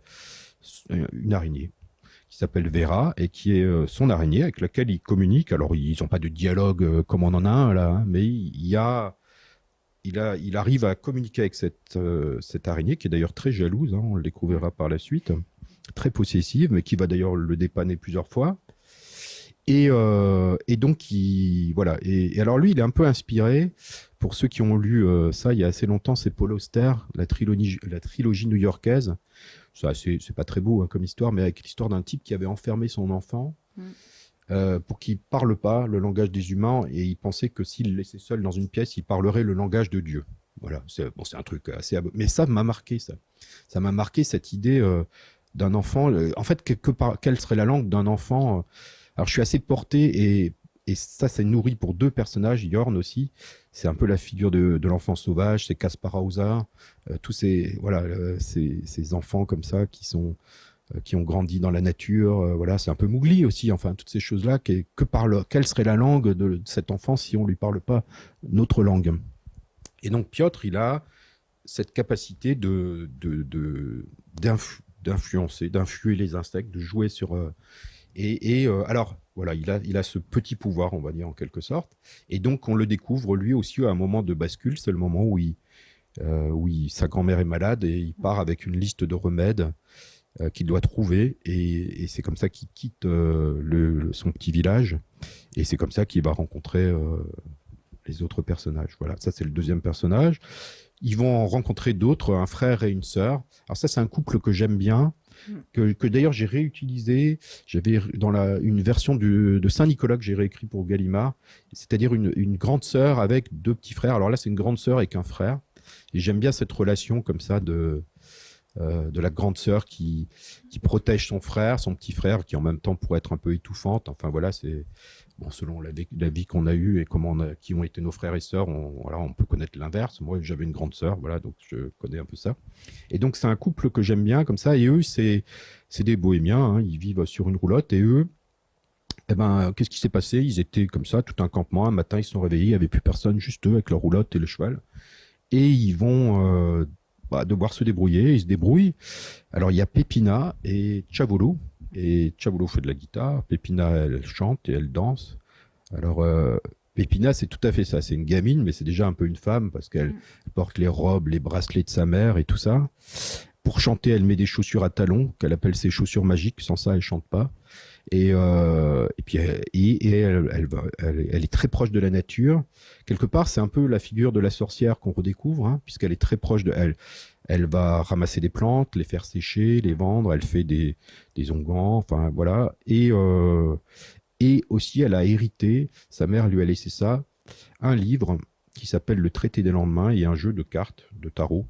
une araignée qui s'appelle Vera et qui est euh, son araignée avec laquelle il communique. Alors ils n'ont pas de dialogue euh, comme on en a un là, hein, mais il y a il, arrive à communiquer avec cette, cette araignée qui est d'ailleurs très jalouse, hein, on le découvrira par la suite, très possessive, mais qui va d'ailleurs le dépanner plusieurs fois. Et, euh, donc, il, voilà. Et, alors lui, il est un peu inspiré. Pour ceux qui ont lu euh, ça il y a assez longtemps, c'est Paul Auster, la trilogie, la trilogie new-yorkaise. Ça, c'est pas très beau hein, comme histoire, mais avec l'histoire d'un type qui avait enfermé son enfant mm. Euh, pour qu'il parle pas le langage des humains, et il pensait que s'il le laissait seul dans une pièce, il parlerait le langage de Dieu. Voilà, c'est bon, un truc assez. Mais ça m'a marqué ça. Ça m'a marqué cette idée euh, d'un enfant. Euh, en fait, quelle serait la langue d'un enfant alors je suis assez porté et, et ça, c'est nourri pour deux personnages, Yorn aussi. C'est un peu la figure de, de l'enfant sauvage, c'est Kaspar Hauser, euh, tous ces voilà euh, ces, ces, enfants comme ça qui sont euh, qui ont grandi dans la nature. voilà, c'est un peu Mougli aussi. Enfin, toutes ces choses-là. Que, que parle, quelle serait la langue de, cet enfant si on lui parle pas notre langue? Et donc Piotr, il a cette capacité de d'influencer, d'influer les insectes, de jouer sur et, et euh, alors, voilà, il a, il a ce petit pouvoir, on va dire, en quelque sorte. Et donc, on le découvre, lui aussi, à un moment de bascule. C'est le moment où, euh, où sa grand-mère est malade et il part avec une liste de remèdes euh, qu'il doit trouver. Et, et c'est comme ça qu'il quitte euh, le, son petit village. Et c'est comme ça qu'il va rencontrer euh, les autres personnages. Voilà, ça, c'est le deuxième personnage. Ils vont en rencontrer d'autres, un frère et une sœur. Alors ça, c'est un couple que j'aime bien que, que d'ailleurs j'ai réutilisé. J'avais dans la, une version de Saint-Nicolas que j'ai réécrit pour Gallimard, c'est-à-dire une, une, grande sœur avec deux petits frères. Alors là, c'est une grande sœur avec un frère. Et j'aime bien cette relation comme ça de, euh, de la grande sœur qui, qui protège son frère, son petit frère, qui en même temps pourrait être un peu étouffante. Enfin voilà, c'est bon, selon la, vie qu'on a eue et comment qui ont été nos frères et sœurs, on, on peut connaître l'inverse. Moi, j'avais une grande sœur, voilà, donc je connais un peu ça. Et donc c'est un couple que j'aime bien comme ça. Et eux, c'est c'est des bohémiens. Hein, ils vivent sur une roulotte et eux. Eh ben, qu'est-ce qui s'est passé? Ils étaient comme ça, tout un campement. Un matin, ils se sont réveillés, il n'y avait plus personne, juste eux avec leur roulotte et le cheval. Et ils vont euh, bah, devoir se débrouiller. Ils se débrouillent. Alors, il y a Pépina et Chavolo. Et Chavolo fait de la guitare. Pépina, elle chante et elle danse. Alors, euh, Pépina, c'est tout à fait ça. C'est une gamine, mais c'est déjà un peu une femme parce qu'elle mm. porte les robes, les bracelets de sa mère et tout ça. Pour chanter, elle met des chaussures à talons qu'elle appelle ses chaussures magiques. Sans ça, elle chante pas. Et, euh, et puis, elle, est très proche de la nature. Quelque part, c'est un peu la figure de la sorcière qu'on redécouvre, hein, puisqu'elle est très proche de elle. Elle va ramasser des plantes, les faire sécher, les vendre. Elle fait des, des onguents, enfin voilà. Et, euh, et aussi, elle a hérité, sa mère lui a laissé ça, un livre qui s'appelle Le Traité des lendemains et un jeu de cartes, de tarot,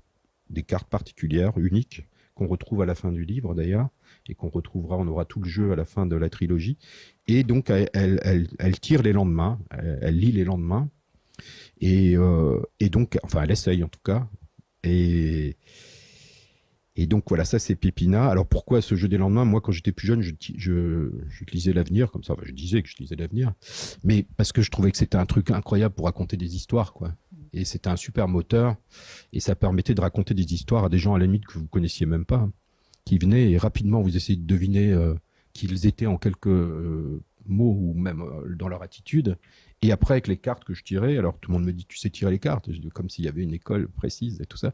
des cartes particulières, uniques, qu'on retrouve à la fin du livre d'ailleurs, et qu'on retrouvera, on aura tout le jeu à la fin de la trilogie. Et donc, elle, elle, elle, tire les lendemains, elle, lit les lendemains, et, euh, et donc, enfin, elle essaye en tout cas. Et, et donc voilà, ça c'est Pépina. Alors pourquoi ce jeu des lendemains? Moi, quand j'étais plus jeune, je, je, lisais l'avenir comme ça. Enfin, je disais que je lisais l'avenir, mais parce que je trouvais que c'était un truc incroyable pour raconter des histoires, quoi. Et c'était un super moteur, et ça permettait de raconter des histoires à des gens à la limite que vous connaissiez même pas, qui venaient et rapidement vous essayez de deviner euh, qui ils étaient en quelques euh, mots ou même dans leur attitude. Et après, avec les cartes que je tirais, alors tout le monde me dit, tu sais tirer les cartes, comme s'il y avait une école précise et tout ça.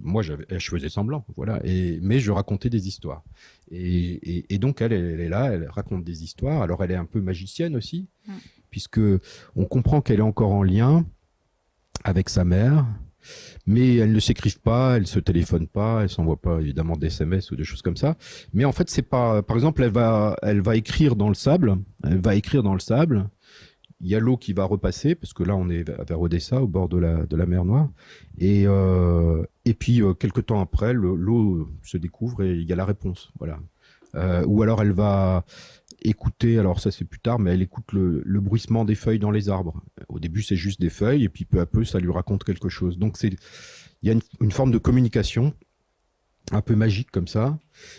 moi, j'avais, je faisais semblant, voilà. Et, mais je racontais des histoires. Et, donc, elle, elle, est là, elle raconte des histoires. Alors, elle est un peu magicienne aussi, mm. puisque on comprend qu'elle est encore en lien avec sa mère, mais elles ne s'écrivent pas, elles se téléphonent pas, elles s'envoient pas évidemment des SMS ou des choses comme ça. Mais en fait, c'est pas, par exemple, elle va, elle va écrire dans le sable, elle va écrire dans le sable. Il y a l'eau qui va repasser parce que là, on est vers Odessa, au bord de la de la mer Noire, et euh, et puis euh, quelques temps après, l'eau se découvre et il y a la réponse, voilà. Euh, ou alors elle va écouter, alors ça c'est plus tard, mais elle écoute le, bruissement des feuilles dans les arbres. Au début c'est juste des feuilles et puis peu à peu ça lui raconte quelque chose. Donc c'est il y a une, forme de communication un peu magique comme ça.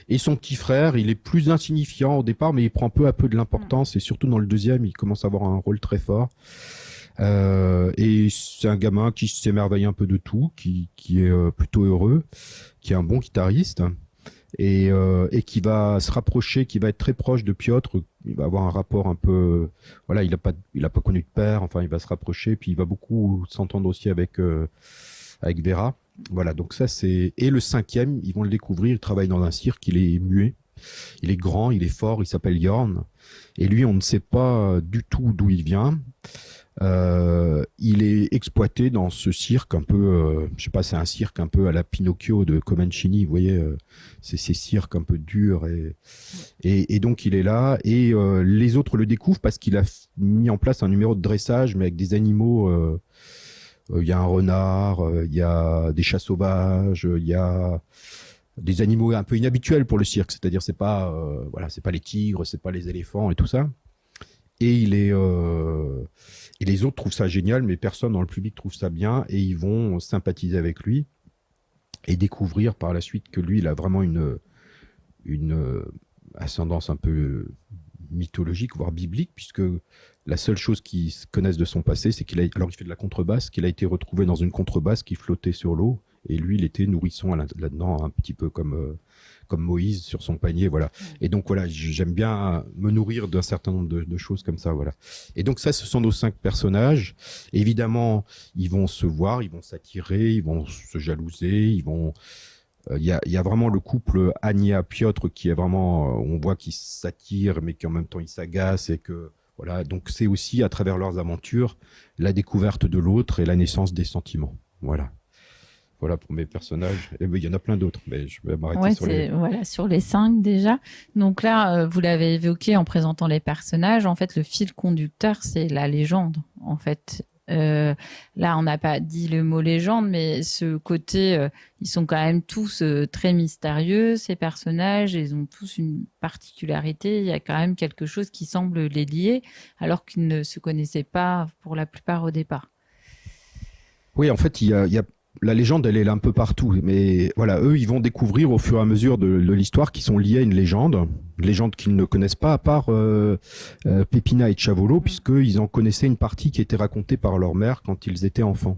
Et son petit frère, il est plus insignifiant au départ, mais il prend peu à peu de l'importance. Et surtout dans le deuxième, il commence à avoir un rôle très fort. Euh, et c'est un gamin qui s'émerveille un peu de tout, qui, qui est euh, plutôt heureux, qui est un bon guitariste et, euh, et qui va se rapprocher, qui va être très proche de Piotr. Il va avoir un rapport un peu, voilà, il a pas, il a pas connu de père. Enfin, il va se rapprocher, puis il va beaucoup s'entendre aussi avec euh, avec Vera. Voilà, donc ça c'est et le cinquième, ils vont le découvrir. Il travaille dans un cirque, il est muet, il est grand, il est fort, il s'appelle Yorn. Et lui, on ne sait pas du tout d'où il vient. Euh, il est exploité dans ce cirque un peu, euh, je sais pas, c'est un cirque un peu à la Pinocchio de Comencini, vous voyez, euh, c'est ces cirques un peu durs et, et, donc il est là et les autres le découvrent parce qu'il a mis en place un numéro de dressage mais avec des animaux. Il y a un renard, il y a des chats sauvages, il y a des animaux un peu inhabituels pour le cirque, c'est-à-dire c'est pas voilà, c'est pas les tigres, c'est pas les éléphants et tout ça. Et il est et les autres trouvent ça génial, mais personne dans le public trouve ça bien et ils vont sympathiser avec lui et découvrir par la suite que lui, il a vraiment une, une ascendance un peu mythologique, voire biblique, puisque la seule chose qu'ils connaissent de son passé, c'est qu'il a, alors il fait de la contrebasse, qu'il a été retrouvé dans une contrebasse qui flottait sur l'eau, et lui, il était nourrisson là-dedans, un petit peu comme euh, comme Moïse sur son panier, voilà. Et donc voilà, j'aime bien me nourrir d'un certain nombre de, choses comme ça, voilà. Et donc ça, ce sont nos cinq personnages. Évidemment, ils vont se voir, ils vont s'attirer, ils vont se jalouser, ils vont euh, il y, a, y, a, vraiment le couple Anya Piotr qui est vraiment, euh, on voit qu'ils s'attirent mais qui en même temps ils s'agacent et que voilà. Donc c'est aussi à travers leurs aventures la découverte de l'autre et la naissance des sentiments. Voilà. Voilà pour mes personnages. Et ben, il y en a plein d'autres, mais je vais m'arrêter sur les. Voilà, sur les cinq déjà. Donc là, euh, vous l'avez évoqué en présentant les personnages. En fait, le fil conducteur, c'est la légende. En fait, euh, là, on n'a pas dit le mot légende, mais ce côté, euh, ils sont quand même tous très mystérieux, ces personnages, ils ont tous une particularité, il y a quand même quelque chose qui semble les lier, alors qu'ils ne se connaissaient pas pour la plupart au départ. Oui, en fait, il y a, il y a la légende, elle est là un peu partout. Mais voilà, eux, ils vont découvrir au fur et à mesure de, l'histoire qu'ils sont liés à une légende, une légende qu'ils ne connaissent pas à part euh, euh, Pépina et Chavolo, puisqu'ils en connaissaient une partie qui était racontée par leur mère quand ils étaient enfants.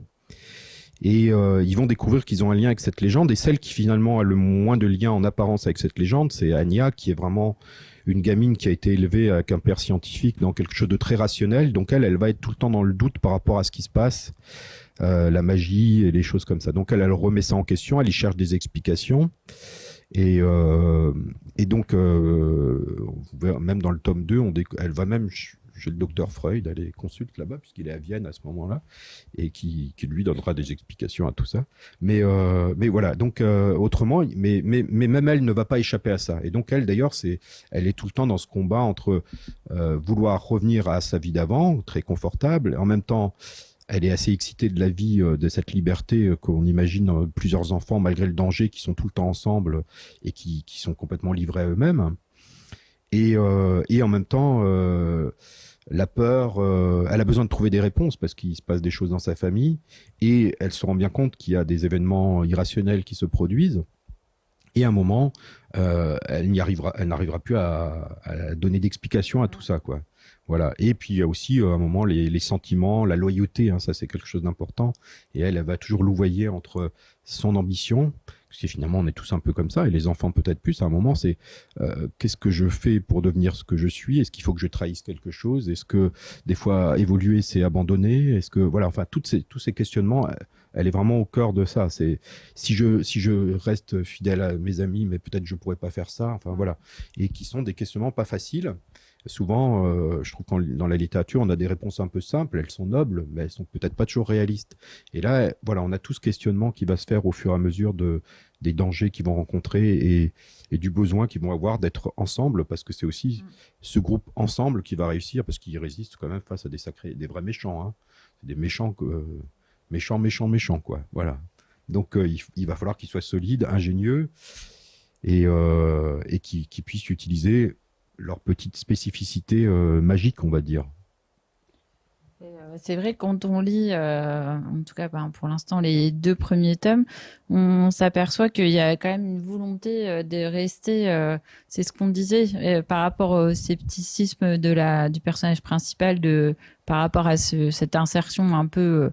Et euh, ils vont découvrir qu'ils ont un lien avec cette légende. Et celle qui finalement a le moins de lien en apparence avec cette légende, c'est Anya, qui est vraiment une gamine qui a été élevée avec un père scientifique dans quelque chose de très rationnel. Donc elle, elle va être tout le temps dans le doute par rapport à ce qui se passe. Euh, la magie et les choses comme ça. Donc elle, elle remet ça en question, elle y cherche des explications. Et, euh, et donc, euh, même dans le tome 2, on elle va même chez le docteur Freud, elle est consulte là-bas, puisqu'il est à Vienne à ce moment-là, et qui, lui donnera des explications à tout ça. Mais, mais voilà, donc autrement, mais, mais, mais même elle ne va pas échapper à ça. Et donc elle, d'ailleurs, c'est, elle est tout le temps dans ce combat entre vouloir revenir à sa vie d'avant, très confortable, en même temps elle est assez excitée de la vie, euh, de cette liberté euh, qu'on imagine euh, plusieurs enfants, malgré le danger, qui sont tout le temps ensemble et qui, sont complètement livrés à eux-mêmes. Et, en même temps, la peur, elle a besoin de trouver des réponses parce qu'il se passe des choses dans sa famille et elle se rend bien compte qu'il y a des événements irrationnels qui se produisent. Et à un moment, elle elle n'arrivera plus à, à donner d'explication à tout ça, quoi. Voilà. Et puis il y a aussi euh, à un moment les, sentiments, la loyauté, hein, ça c'est quelque chose d'important. Et elle, elle va toujours louvoyer entre son ambition, parce que finalement on est tous un peu comme ça, et les enfants peut-être plus, à un moment c'est euh, qu'est-ce que je fais pour devenir ce que je suis? Est-ce qu'il faut que je trahisse quelque chose? Est-ce que des fois évoluer c'est abandonner Est-ce que voilà, enfin toutes ces, tous ces questionnements, elle est vraiment au cœur de ça. C'est si je si je reste fidèle à mes amis, mais peut-être je pourrais pas faire ça. Enfin voilà, et qui sont des questionnements pas faciles souvent, euh, je trouve que dans la littérature, on a des réponses un peu simples, elles sont nobles, mais elles sont peut-être pas toujours réalistes. Et là, voilà, on a tout ce questionnement qui va se faire au fur et à mesure de, des dangers qu'ils vont rencontrer et, et du besoin qu'ils vont avoir d'être ensemble, parce que c'est aussi mm. ce groupe ensemble qui va réussir, parce qu'ils résistent quand même face à des sacrés, des vrais méchants, hein. des méchants, euh, méchants, méchants, méchants, quoi. Voilà. Donc, euh, il, va falloir qu'ils soient solides, ingénieux et, euh, et qu'ils puissent utiliser leur petite spécificité euh, magique, on va dire. Euh, c'est vrai quand on lit, euh, en tout cas ben, pour l'instant les deux premiers tomes, on s'aperçoit qu'il y a quand même une volonté de rester, c'est ce qu'on disait par rapport au scepticisme de la du personnage principal, de par rapport à cette insertion un peu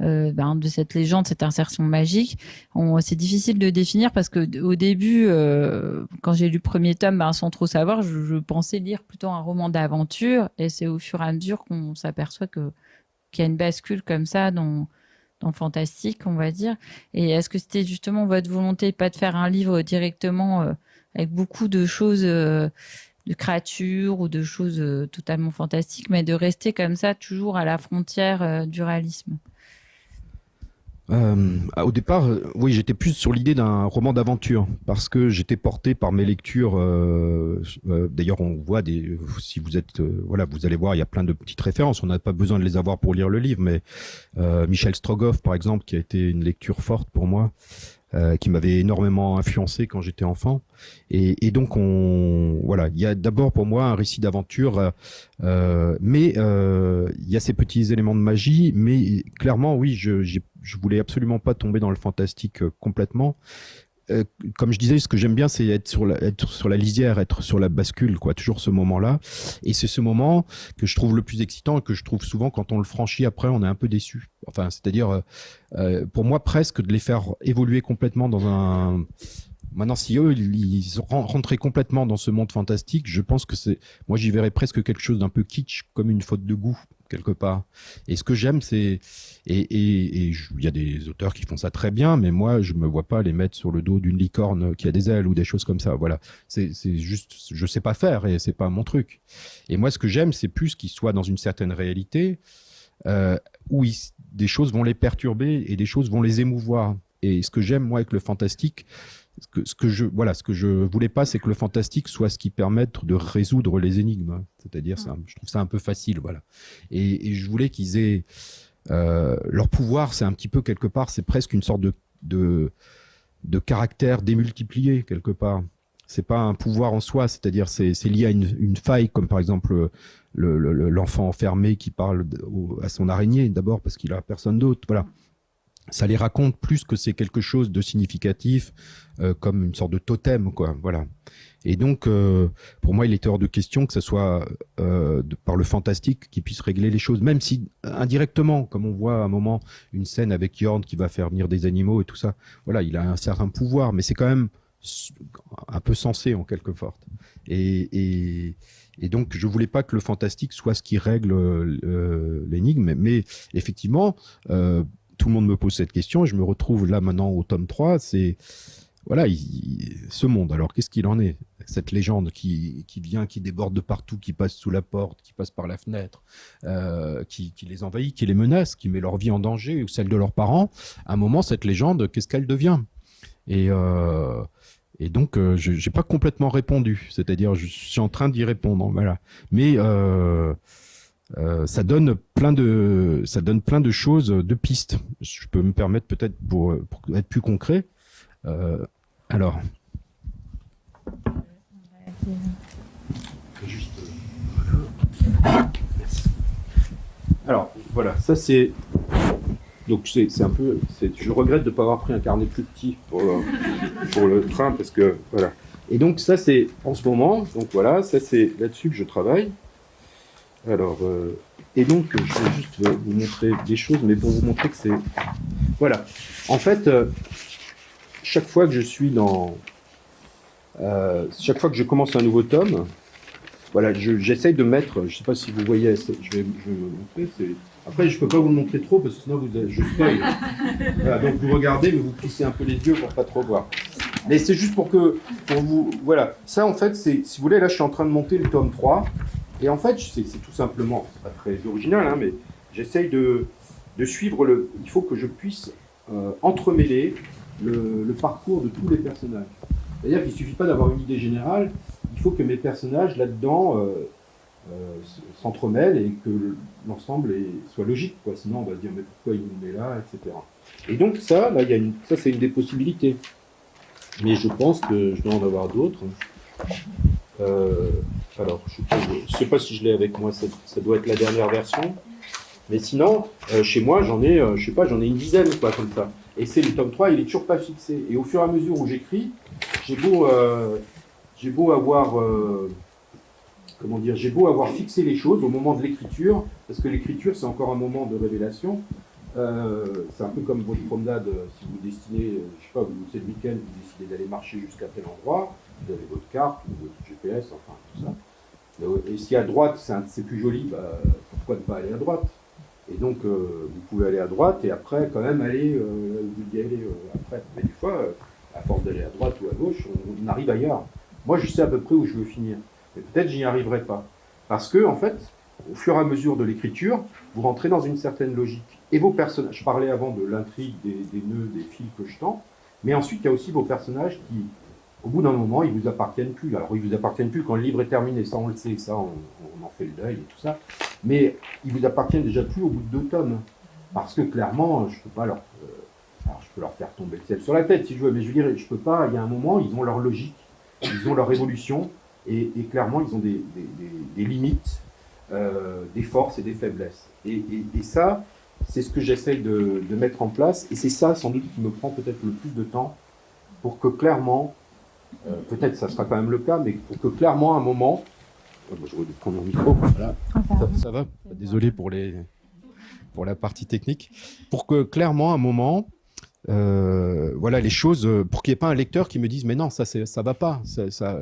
euh, ben, de cette légende, cette insertion magique. C'est difficile de définir parce que au début, euh, quand j'ai lu le premier tome, ben, sans trop savoir, je, pensais lire plutôt un roman d'aventure, et c'est au fur et à mesure qu'on s'aperçoit que qu'il y a une bascule comme ça dans dans fantastique, on va dire. Et est-ce que c'était justement votre volonté, pas de faire un livre directement euh, avec beaucoup de choses de créatures ou de choses totalement fantastiques, mais de rester comme ça, toujours à la frontière du réalisme? Euh, au départ, euh, oui, j'étais plus sur l'idée d'un roman d'aventure parce que j'étais porté par mes lectures. Euh, euh D'ailleurs, on voit des. Si vous êtes, euh, voilà, vous allez voir, il y a plein de petites références. On n'a pas besoin de les avoir pour lire le livre, mais Michel Strogoff, par exemple, qui a été une lecture forte pour moi. Qui m'avait énormément influencé quand j'étais enfant. Et, et, donc, on, voilà, il y a d'abord pour moi un récit d'aventure, mais il y a ces petits éléments de magie. Mais clairement, oui, je, je voulais absolument pas tomber dans le fantastique euh, complètement. Euh, comme je disais, ce que j'aime bien, c'est être sur la, être sur la lisière, être sur la bascule, quoi. Toujours ce moment-là. Et c'est ce moment que je trouve le plus excitant et que je trouve souvent quand on le franchit après, on est un peu déçu. Enfin, c'est-à-dire, euh, pour moi, presque de les faire évoluer complètement dans un. Maintenant, si eux, ils rentraient complètement dans ce monde fantastique, je pense que c'est, moi, j'y verrais presque quelque chose d'un peu kitsch, comme une faute de goût quelque part. Et ce que j'aime, c'est et il y a des auteurs qui font ça très bien, mais moi, je me vois pas les mettre sur le dos d'une licorne qui a des ailes ou des choses comme ça. Voilà, c'est juste, je sais pas faire et c'est pas mon truc. Et moi, ce que j'aime, c'est plus qu'ils soient dans une certaine réalité euh, où des choses vont les perturber et des choses vont les émouvoir. Et ce que j'aime moi avec le fantastique, ce que, ce que je voilà, ce que je voulais pas, c'est que le fantastique soit ce qui permette de résoudre les énigmes. C'est-à-dire, je trouve ça un peu facile, voilà. Et, et je voulais qu'ils aient euh, leur pouvoir, c'est un petit peu quelque part, c'est presque une sorte de de, de caractère démultiplié quelque part. C'est pas un pouvoir en soi, c'est-à-dire c'est lié à une, une, faille, comme par exemple l'enfant le, enfermé qui parle à son araignée d'abord parce qu'il a personne d'autre. Voilà ça les raconte plus que c'est quelque chose de significatif, euh, comme une sorte de totem, quoi. Voilà. Et donc, euh, pour moi, il est hors de question que ce soit euh, par le fantastique qui puisse régler les choses, même si indirectement, comme on voit à un moment une scène avec Yorn qui va faire venir des animaux et tout ça. Voilà, il a un certain pouvoir, mais c'est quand même un peu sensé en quelque sorte. Et, et, et, donc, je voulais pas que le fantastique soit ce qui règle euh, l'énigme, mais, effectivement, euh, tout le monde me pose cette question et je me retrouve là maintenant au tome 3, c'est voilà, ce monde. Alors qu'est-ce qu'il en est? Cette légende qui, qui vient, qui déborde de partout, qui passe sous la porte, qui passe par la fenêtre, euh, qui, les envahit, qui les menace, qui met leur vie en danger ou celle de leurs parents. À un moment, cette légende, qu'est-ce qu'elle devient? Et euh, et donc, euh, je n'ai pas complètement répondu. C'est-à-dire, je suis en train d'y répondre. Voilà. Mais euh, euh, ça donne plein de ça donne plein de choses, de pistes. Je peux me permettre peut-être pour, pour, être plus concret. Euh, alors. Alors voilà, ça c'est donc c'est un peu, je regrette de ne pas avoir pris un carnet plus petit pour le, pour le train parce que voilà. Et donc ça c'est en ce moment, donc voilà, ça c'est là-dessus que je travaille. Alors, euh, et donc, je vais juste vous montrer des choses, mais pour vous montrer que c'est... Voilà. En fait, euh, chaque fois que je suis dans, euh, chaque fois que je commence un nouveau tome, voilà, j'essaye de mettre, je ne sais pas si vous voyez, je vais, je vais vous montrer. Après, je ne peux pas vous le montrer trop parce que sinon vous, je spoil. voilà, donc vous regardez, mais vous plissez un peu les yeux pour pas trop voir. Mais c'est juste pour que, pour vous, voilà. Ça, en fait, c'est, si vous voulez, là, je suis en train de monter le tome 3. Et en fait, c'est, tout simplement, c'est pas très original, hein, mais j'essaye de, suivre le. Il faut que je puisse euh, entremêler le, parcours de tous les personnages. C'est-à-dire qu'il ne suffit pas d'avoir une idée générale, il faut que mes personnages là-dedans euh, euh, s'entremêlent et que l'ensemble soit logique. Sinon, on va se dire mais pourquoi il met là, etc. Et donc ça, là, une, ça c'est une des possibilités. Mais je pense que je dois en avoir d'autres. Euh, alors, je ne sais, pas si je l'ai avec moi, ça, doit être la dernière version. Mais sinon, euh, chez moi, j'en ai, euh, je sais pas, j'en ai une dizaine, quoi, comme ça. Et c'est le tome 3, il est toujours pas fixé. Et au fur et à mesure où j'écris, j'ai beau, j'ai beau avoir, comment dire, j'ai beau avoir fixé les choses au moment de l'écriture, parce que l'écriture, c'est encore un moment de révélation. c'est un peu comme votre promenade, si vous destinez, je sais pas, vous c'est le week-end, vous décidez d'aller marcher jusqu'à tel endroit, vous avez votre carte votre GPS, enfin tout ça. Et si à droite, c'est plus joli, bah, pourquoi ne pas aller à droite? Et donc, euh, vous pouvez aller à droite et après, quand même, aller, euh, vous y aller euh, après. Mais des fois, à force d'aller à droite ou à gauche, on, arrive ailleurs. Moi, je sais à peu près où je veux finir. Mais peut-être j'y arriverai pas. Parce que, en fait, au fur et à mesure de l'écriture, vous rentrez dans une certaine logique. Et vos personnages, je parlais avant de l'intrigue, des, des, nœuds, des fils que je tends, mais ensuite, il y a aussi vos personnages qui, au bout d'un moment, ils vous appartiennent plus. Alors, ils vous appartiennent plus quand le livre est terminé, ça on le sait, ça on, en fait le deuil et tout ça. Mais ils vous appartiennent déjà plus au bout de deux tomes. Parce que clairement, je peux pas leur. Euh, alors, je peux leur faire tomber le ciel sur la tête si je veux, mais je veux dire, je peux pas. Il y a un moment, ils ont leur logique, ils ont leur évolution, et, clairement, ils ont des, limites, euh, des forces et des faiblesses. Et, ça, c'est ce que j'essaye de mettre en place, et c'est ça, sans doute, qui me prend peut-être le plus de temps pour que clairement euh, peut-être ça sera quand même le cas, mais pour que clairement, à un moment, oh, je vais prendre mon micro, voilà. ça, va, désolé pour, les, pour la partie technique, pour que clairement, à un moment, euh, voilà les choses, pour qu'il n'y ait pas un lecteur qui me dise mais non, ça ça va pas, ça,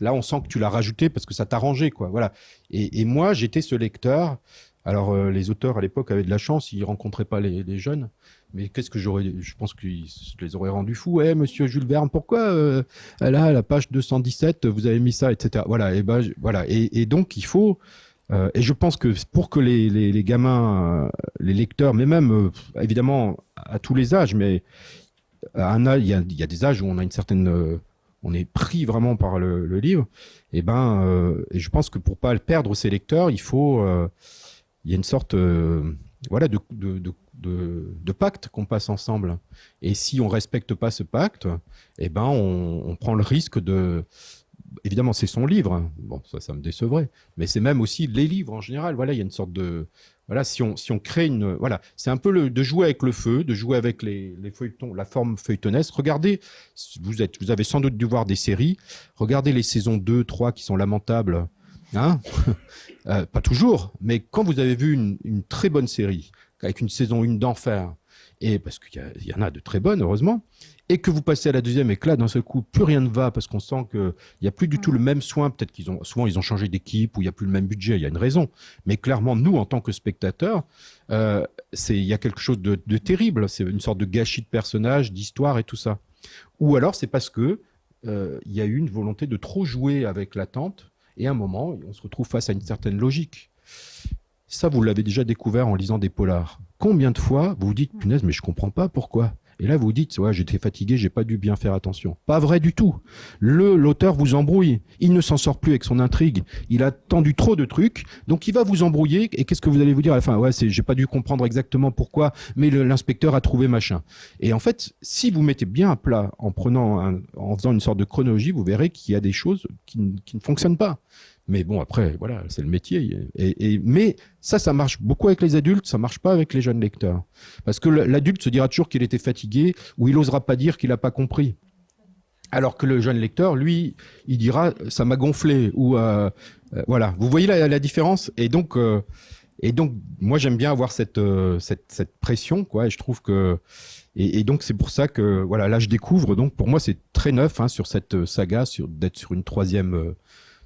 là on sent que tu l'as rajouté parce que ça t'a rangé quoi, voilà. Et, et moi j'étais ce lecteur. Alors euh, les auteurs à l'époque avaient de la chance, ils rencontraient pas les, les jeunes, mais qu'est-ce que j'aurais Je pense je les aurais rendus fous. Eh, monsieur Jules Verne, pourquoi euh, là, la page 217, vous avez mis ça, etc. Voilà. Et ben, voilà. Et, donc, il faut. Euh, et je pense que pour que les, gamins, euh, les lecteurs, mais même évidemment à tous les âges, mais il y a, des âges où on a une certaine, on est pris vraiment par le, livre. Et ben, je pense que pour pas perdre ces lecteurs, il faut, il y a une sorte, voilà, de, de, pacte qu'on passe ensemble. Et si on respecte pas ce pacte, eh ben on, prend le risque de. Évidemment, c'est son livre. Bon, ça, ça me décevrait. Mais c'est même aussi les livres en général. Voilà, il y a une sorte de. Voilà, si on, si on crée une. Voilà, c'est un peu le, de jouer avec le feu, de jouer avec les, les feuilletons, la forme feuilletonesque. Regardez, vous, êtes, vous avez sans doute dû voir des séries. Regardez les saisons 2, 3 qui sont lamentables. Hein euh, pas toujours, mais quand vous avez vu une, une très bonne série, avec une saison 1 d'enfer, et parce qu'il y, y, en a de très bonnes, heureusement, et que vous passez à la deuxième et que là, d'un seul coup, plus rien ne va parce qu'on sent qu'il n'y a plus du tout le même soin. Peut-être qu'ils ont, souvent, ils ont changé d'équipe ou il n'y a plus le même budget. Il y a une raison. Mais clairement, nous, en tant que spectateurs, euh, il y a quelque chose de, de terrible. C'est une sorte de gâchis de personnages, d'histoire et tout ça. Ou alors, c'est parce que euh, il y a eu une volonté de trop jouer avec l'attente et à un moment, on se retrouve face à une certaine logique. Ça, vous l'avez déjà découvert en lisant des polars. Combien de fois vous vous dites, punaise, mais je comprends pas pourquoi et là, vous dites, ouais, j'étais fatigué, j'ai pas dû bien faire attention. Pas vrai du tout. Le, l'auteur vous embrouille. Il ne s'en sort plus avec son intrigue. Il a tendu trop de trucs. Donc, il va vous embrouiller. Et qu'est-ce que vous allez vous dire à la fin? Ouais, c'est, j'ai pas dû comprendre exactement pourquoi, mais l'inspecteur a trouvé machin. Et en fait, si vous mettez bien à plat en prenant en faisant une sorte de chronologie, vous verrez qu'il y a des choses qui, qui ne fonctionnent pas. Mais bon, après, voilà, c'est le métier. Et, mais ça, ça marche beaucoup avec les adultes, ça marche pas avec les jeunes lecteurs. Parce que l'adulte se dira toujours qu'il était fatigué ou il osera pas dire qu'il a pas compris. Alors que le jeune lecteur, lui, il dira ça m'a gonflé ou euh, euh, voilà. Vous voyez la, différence? Et donc, euh, et donc, moi, j'aime bien avoir cette, cette, pression, quoi. Et je trouve que, et, donc, c'est pour ça que, voilà, là, je découvre. Donc, pour moi, c'est très neuf hein, sur cette saga, sur d'être sur une troisième,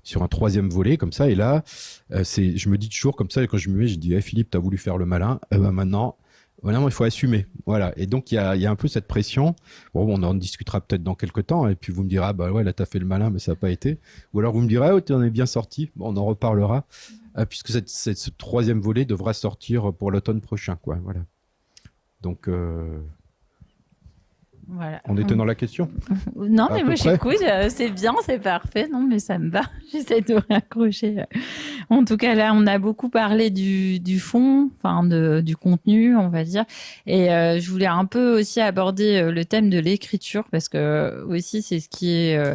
sur un troisième volet comme ça. Et là, euh, c'est, je me dis toujours comme ça. Et quand je me mets, je dis, hey, Philippe, t'as voulu faire le malin. Eh ben maintenant, voilà, il faut assumer. Voilà. Et donc, il y a, un peu cette pression. Bon, on en discutera peut-être dans quelques temps. Et puis, vous me direz, ah, bah ouais, là, t'as fait le malin, mais ça n'a pas été. Ou alors, vous me direz, tu en es bien sorti. On en reparlera. Euh, puisque ce troisième volet devra sortir pour l'automne prochain. Quoi, voilà. Donc, euh, voilà. On était dans la question Non, mais moi j'écoute, euh, c'est bien, c'est parfait. Non, mais ça me va. J'essaie de raccrocher. En tout cas, là, on a beaucoup parlé du, du fond, enfin de, du contenu, on va dire. Et euh, je voulais un peu aussi aborder euh, le thème de l'écriture parce que aussi c'est ce qui est, euh,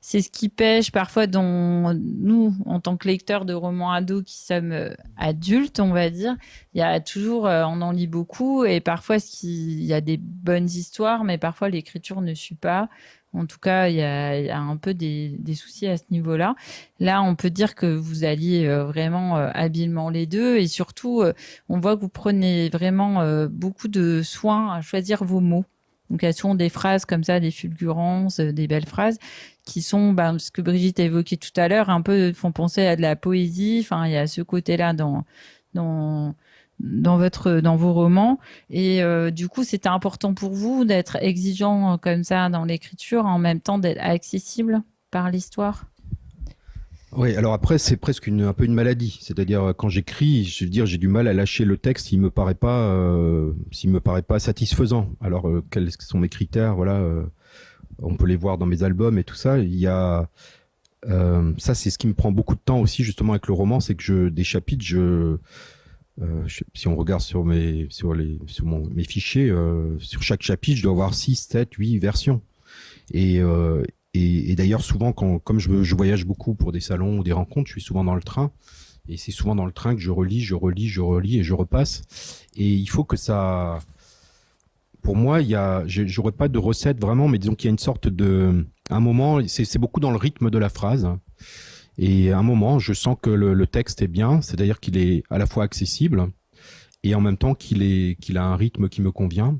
c'est ce qui pêche parfois dans nous en tant que lecteurs de romans ados qui sommes euh, adultes, on va dire. Il y a toujours, on en lit beaucoup et parfois il y a des bonnes histoires, mais parfois l'écriture ne suit pas. En tout cas, il y a, un peu des, soucis à ce niveau-là. Là, on peut dire que vous alliez euh, vraiment euh, habilement les deux et surtout, euh, on voit que vous prenez vraiment beaucoup de soin à choisir vos mots. Donc, a souvent des phrases comme ça, des fulgurances, des belles phrases qui sont, ben, ce que Brigitte a évoqué tout à l'heure, un peu font penser à de la poésie. Enfin, il y a ce côté-là dans, dans, dans votre dans vos romans. Et euh, du coup c'était important pour vous d'être exigeant comme ça dans l'écriture en même temps d'être accessible par l'histoire? Oui, alors après c'est presque une, un peu une maladie, c'est-à-dire quand j'écris, je veux dire j'ai du mal à lâcher le texte. S'il me paraît pas euh, s'il me paraît pas satisfaisant. Alors euh, quels sont mes critères? Voilà, on peut les voir dans mes albums et tout ça. Il y a ça c'est ce qui me prend beaucoup de temps aussi justement avec le roman, c'est que je des chapitres je euh, si on regarde sur mes sur les sur mon, mes fichiers, euh, sur chaque chapitre, je dois avoir 6, 7, 8 versions. Et, euh, et, et d'ailleurs, souvent, quand, comme je, je, voyage beaucoup pour des salons ou des rencontres, je suis souvent dans le train. Et c'est souvent dans le train que je relis, je relis, je relis et je repasse. Et il faut que ça. Pour moi, il y a, j'aurais pas de recette vraiment, mais disons qu'il y a une sorte de, un moment, c'est beaucoup dans le rythme de la phrase. Et à un moment, je sens que le, texte est bien, c'est-à-dire qu'il est à la fois accessible et en même temps qu'il est qu'il a un rythme qui me convient.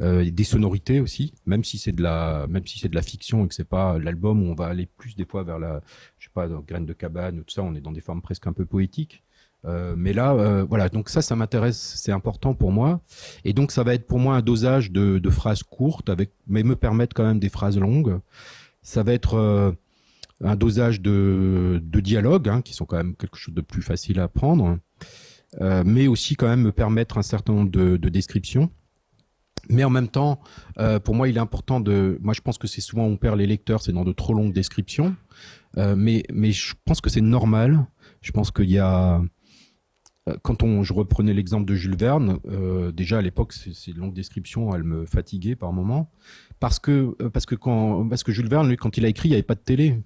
Euh, des sonorités aussi, même si c'est de la, même si c'est de la fiction et que c'est pas l'album où on va aller plus des fois vers la, je sais pas, dans graines de cabane ou tout ça, on est dans des formes presque un peu poétiques. Euh, mais là, euh, voilà, donc ça, ça m'intéresse, c'est important pour moi. Et donc ça va être pour moi un dosage de, de phrases courtes, avec, mais me permettre quand même des phrases longues. Ça va être euh, un dosage de, de dialogue, hein, qui sont quand même quelque chose de plus facile à apprendre, euh, mais aussi quand même me permettre un certain nombre de, de descriptions. Mais en même temps, euh, pour moi, il est important de. Moi, je pense que c'est souvent on perd les lecteurs, c'est dans de trop longues descriptions. Mais, mais je pense que c'est normal. Je pense qu'il y a. Euh, quand on, je reprenais l'exemple de Jules Verne, euh, déjà à l'époque, ces longues descriptions, elles me fatiguaient par moments, parce que parce que quand parce que Jules Verne, lui, quand il a écrit, il n'y avait pas de télé.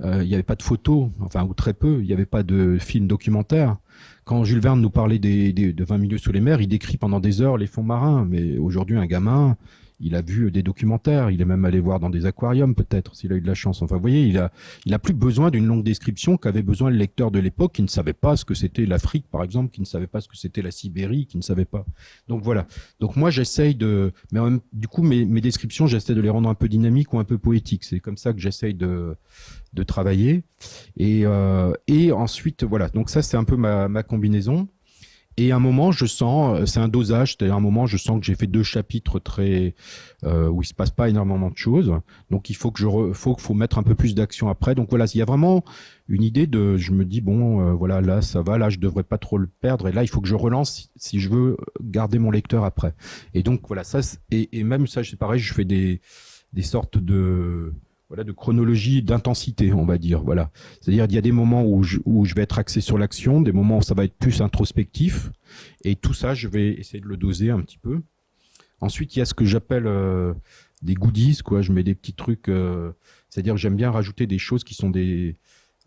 Euh, il n'y avait pas de photos, enfin ou très peu, il n'y avait pas de film documentaire. Quand Jules Verne nous parlait des, des, de 20 milieux sous les mers, il décrit pendant des heures les fonds marins, mais aujourd'hui un gamin, il a vu des documentaires, il est même allé voir dans des aquariums peut-être s'il a eu de la chance. Enfin, vous voyez, il a, il a plus besoin d'une longue description qu'avait besoin le lecteur de l'époque qui ne savait pas ce que c'était l'Afrique, par exemple, qui ne savait pas ce que c'était la Sibérie, qui ne savait pas. Donc voilà. Donc moi, j'essaye de, mais même, du coup, mes, mes descriptions, j'essaie de les rendre un peu dynamiques ou un peu poétiques. C'est comme ça que j'essaye de, de travailler. Et, euh, et ensuite, voilà. Donc ça, c'est un peu ma, ma combinaison. Et à un moment, je sens, euh, c'est un dosage, c'est-à-dire un moment, je sens que j'ai fait deux chapitres très euh, où il se passe pas énormément de choses. Donc il faut que je, re, faut, faut mettre un peu plus d'action après. Donc voilà, il y a vraiment une idée de, je me dis bon, euh, voilà, là ça va, là je devrais pas trop le perdre, et là il faut que je relance si, si je veux garder mon lecteur après. Et donc voilà, ça et, et même ça, c'est pareil, je fais des des sortes de voilà, de chronologie d'intensité, on va dire. Voilà. C'est-à-dire il y a des moments où je, où je vais être axé sur l'action, des moments où ça va être plus introspectif, et tout ça, je vais essayer de le doser un petit peu. Ensuite, il y a ce que j'appelle euh, des goodies, quoi. Je mets des petits trucs, euh, c'est-à-dire que j'aime bien rajouter des choses qui sont des,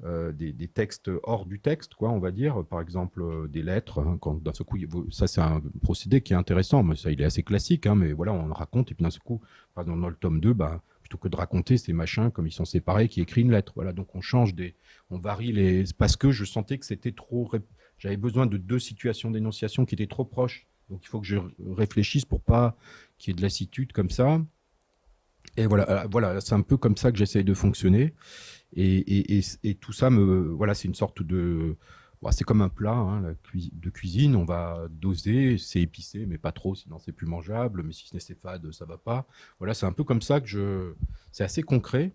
euh, des, des, textes hors du texte, quoi, on va dire. Par exemple, des lettres. Hein, quand coup, ça c'est un procédé qui est intéressant, mais ça il est assez classique, hein, mais voilà, on le raconte et puis d'un seul coup, par exemple dans le tome 2, bah que de raconter ces machins comme ils sont séparés, qui écrit une lettre. Voilà, donc on change des, on varie les, parce que je sentais que c'était trop, j'avais besoin de deux situations d'énonciation qui étaient trop proches. Donc il faut que je réfléchisse pour pas qu'il y ait de lassitude comme ça. Et voilà, euh, voilà, c'est un peu comme ça que j'essaye de fonctionner. Et, et, et, tout ça me, voilà, c'est une sorte de, bah, c'est comme un plat hein, de cuisine. On va doser, c'est épicé, mais pas trop, sinon c'est plus mangeable. Mais si ce n'est c'est fade, ça va pas. Voilà, c'est un peu comme ça que je, c'est assez concret.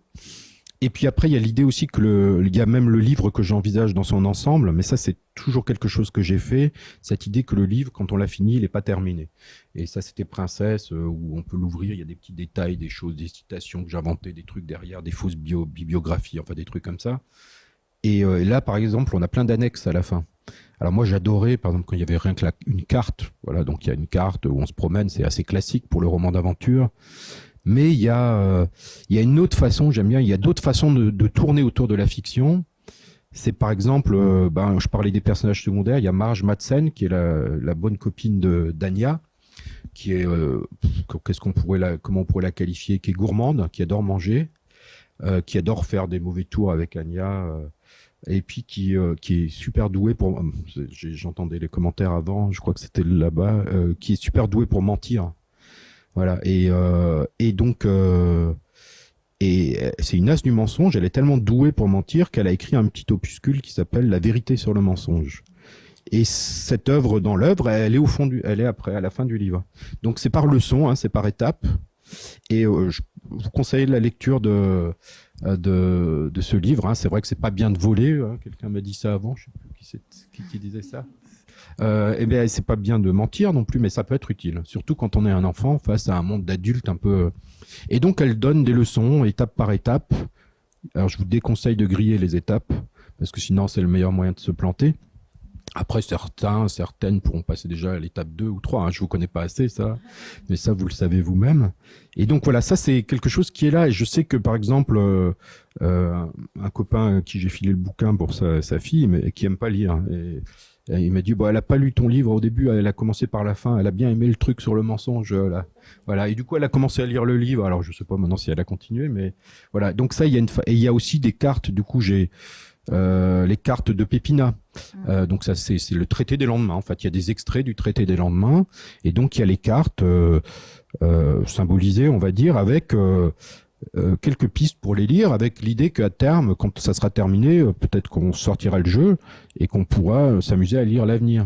Et puis après, il y a l'idée aussi que le, il y a même le livre que j'envisage dans son ensemble, mais ça c'est toujours quelque chose que j'ai fait, cette idée que le livre, quand on l'a fini, il n'est pas terminé. Et ça c'était Princesse, euh, où on peut l'ouvrir, il y a des petits détails, des choses, des citations que j'inventais, des trucs derrière, des fausses bio, bibliographies, enfin des trucs comme ça. Et, euh, là, par exemple, on a plein d'annexes à la fin. Alors moi, j'adorais, par exemple, quand il y avait rien que une carte. Voilà, donc il y a une carte où on se promène, c'est assez classique pour le roman d'aventure. Mais il y a, euh, il y a une autre façon, j'aime bien, il y a d'autres façons de, tourner autour de la fiction. C'est par exemple, euh, ben, je parlais des personnages secondaires, il y a Marge Madsen, qui est la, bonne copine de d'Ania, qui est, euh, qu'est-ce qu'on pourrait la, comment on pourrait la qualifier, qui est gourmande, qui adore manger, qui adore faire des mauvais tours avec Anya, et puis qui, qui est super douée pour, j'entendais les commentaires avant, je crois que c'était là-bas, qui est super douée pour mentir. Voilà. Et, euh, et donc, euh, et c'est une as du mensonge. Elle est tellement douée pour mentir qu'elle a écrit un petit opuscule qui s'appelle La vérité sur le mensonge. Et cette œuvre dans l'œuvre, elle est au fond du, elle est après, à la fin du livre. Donc c'est par leçon, hein, c'est par étapes. Et euh, je vous conseille la lecture de de, de ce livre. Hein. C'est vrai que c'est pas bien de voler. Hein. Quelqu'un m'a dit ça avant. Je sais plus qui, disait ça euh, eh bien, c'est pas bien de mentir non plus, mais ça peut être utile, surtout quand on est un enfant face à un monde d'adultes un peu. Et donc, elle donne des leçons étape par étape. Alors, je vous déconseille de griller les étapes, parce que sinon, c'est le meilleur moyen de se planter. Après, certains, certaines pourront passer déjà à l'étape 2 ou 3. Hein. Je vous connais pas assez, ça. Mais ça, vous le savez vous-même. Et donc, voilà, ça, c'est quelque chose qui est là. Et je sais que, par exemple, euh, euh un copain qui j'ai filé le bouquin pour sa, sa fille, mais qui aime pas lire. Et, il m'a dit, bon, elle a pas lu ton livre au début, elle a commencé par la fin, elle a bien aimé le truc sur le mensonge, là. Voilà. Et du coup, elle a commencé à lire le livre. Alors, je sais pas maintenant si elle a continué, mais voilà. Donc ça, il y et il y a aussi des cartes. Du coup, j'ai, les cartes de Pépina. Mmh. Euh, donc ça, c'est, c'est le traité des lendemains. En fait, il y a des extraits du traité des lendemains. Et donc, il y a les cartes, euh, euh symbolisées, on va dire, avec, euh, euh, quelques pistes pour les lire avec l'idée qu'à terme, quand ça sera terminé, euh, peut-être qu'on sortira le jeu et qu'on pourra euh, s'amuser à lire l'avenir.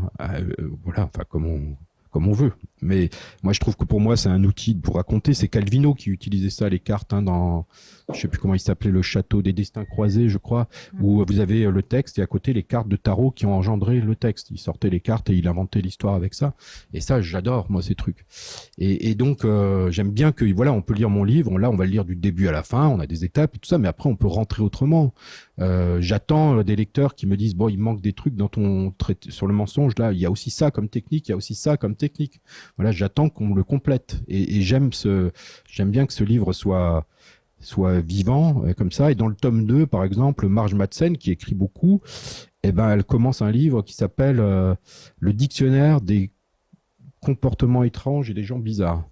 voilà, enfin comme on, comme on veut. Mais moi, je trouve que pour moi, c'est un outil pour raconter. C'est Calvino qui utilisait ça, les cartes, hein, dans, je sais plus comment il s'appelait, le château des destins croisés, je crois, mm. où vous avez le texte et à côté les cartes de tarot qui ont engendré le texte. Il sortait les cartes et il inventait l'histoire avec ça. Et ça, j'adore, moi, ces trucs. Et, et donc, euh, j'aime bien que, voilà, on peut lire mon livre. Là, on va le lire du début à la fin. On a des étapes et tout ça, mais après, on peut rentrer autrement. Euh, J'attends euh, des lecteurs qui me disent, bon, il manque des trucs dans ton traité sur le mensonge. Là, il y a aussi ça comme technique, il y a aussi ça comme technique. Voilà, j'attends qu'on le complète. Et, et j'aime ce, j'aime bien que ce livre soit soit vivant euh, comme ça. Et dans le tome 2, par exemple, Marge Madsen, qui écrit beaucoup, eh ben, elle commence un livre qui s'appelle euh, Le dictionnaire des comportements étranges et des gens bizarres.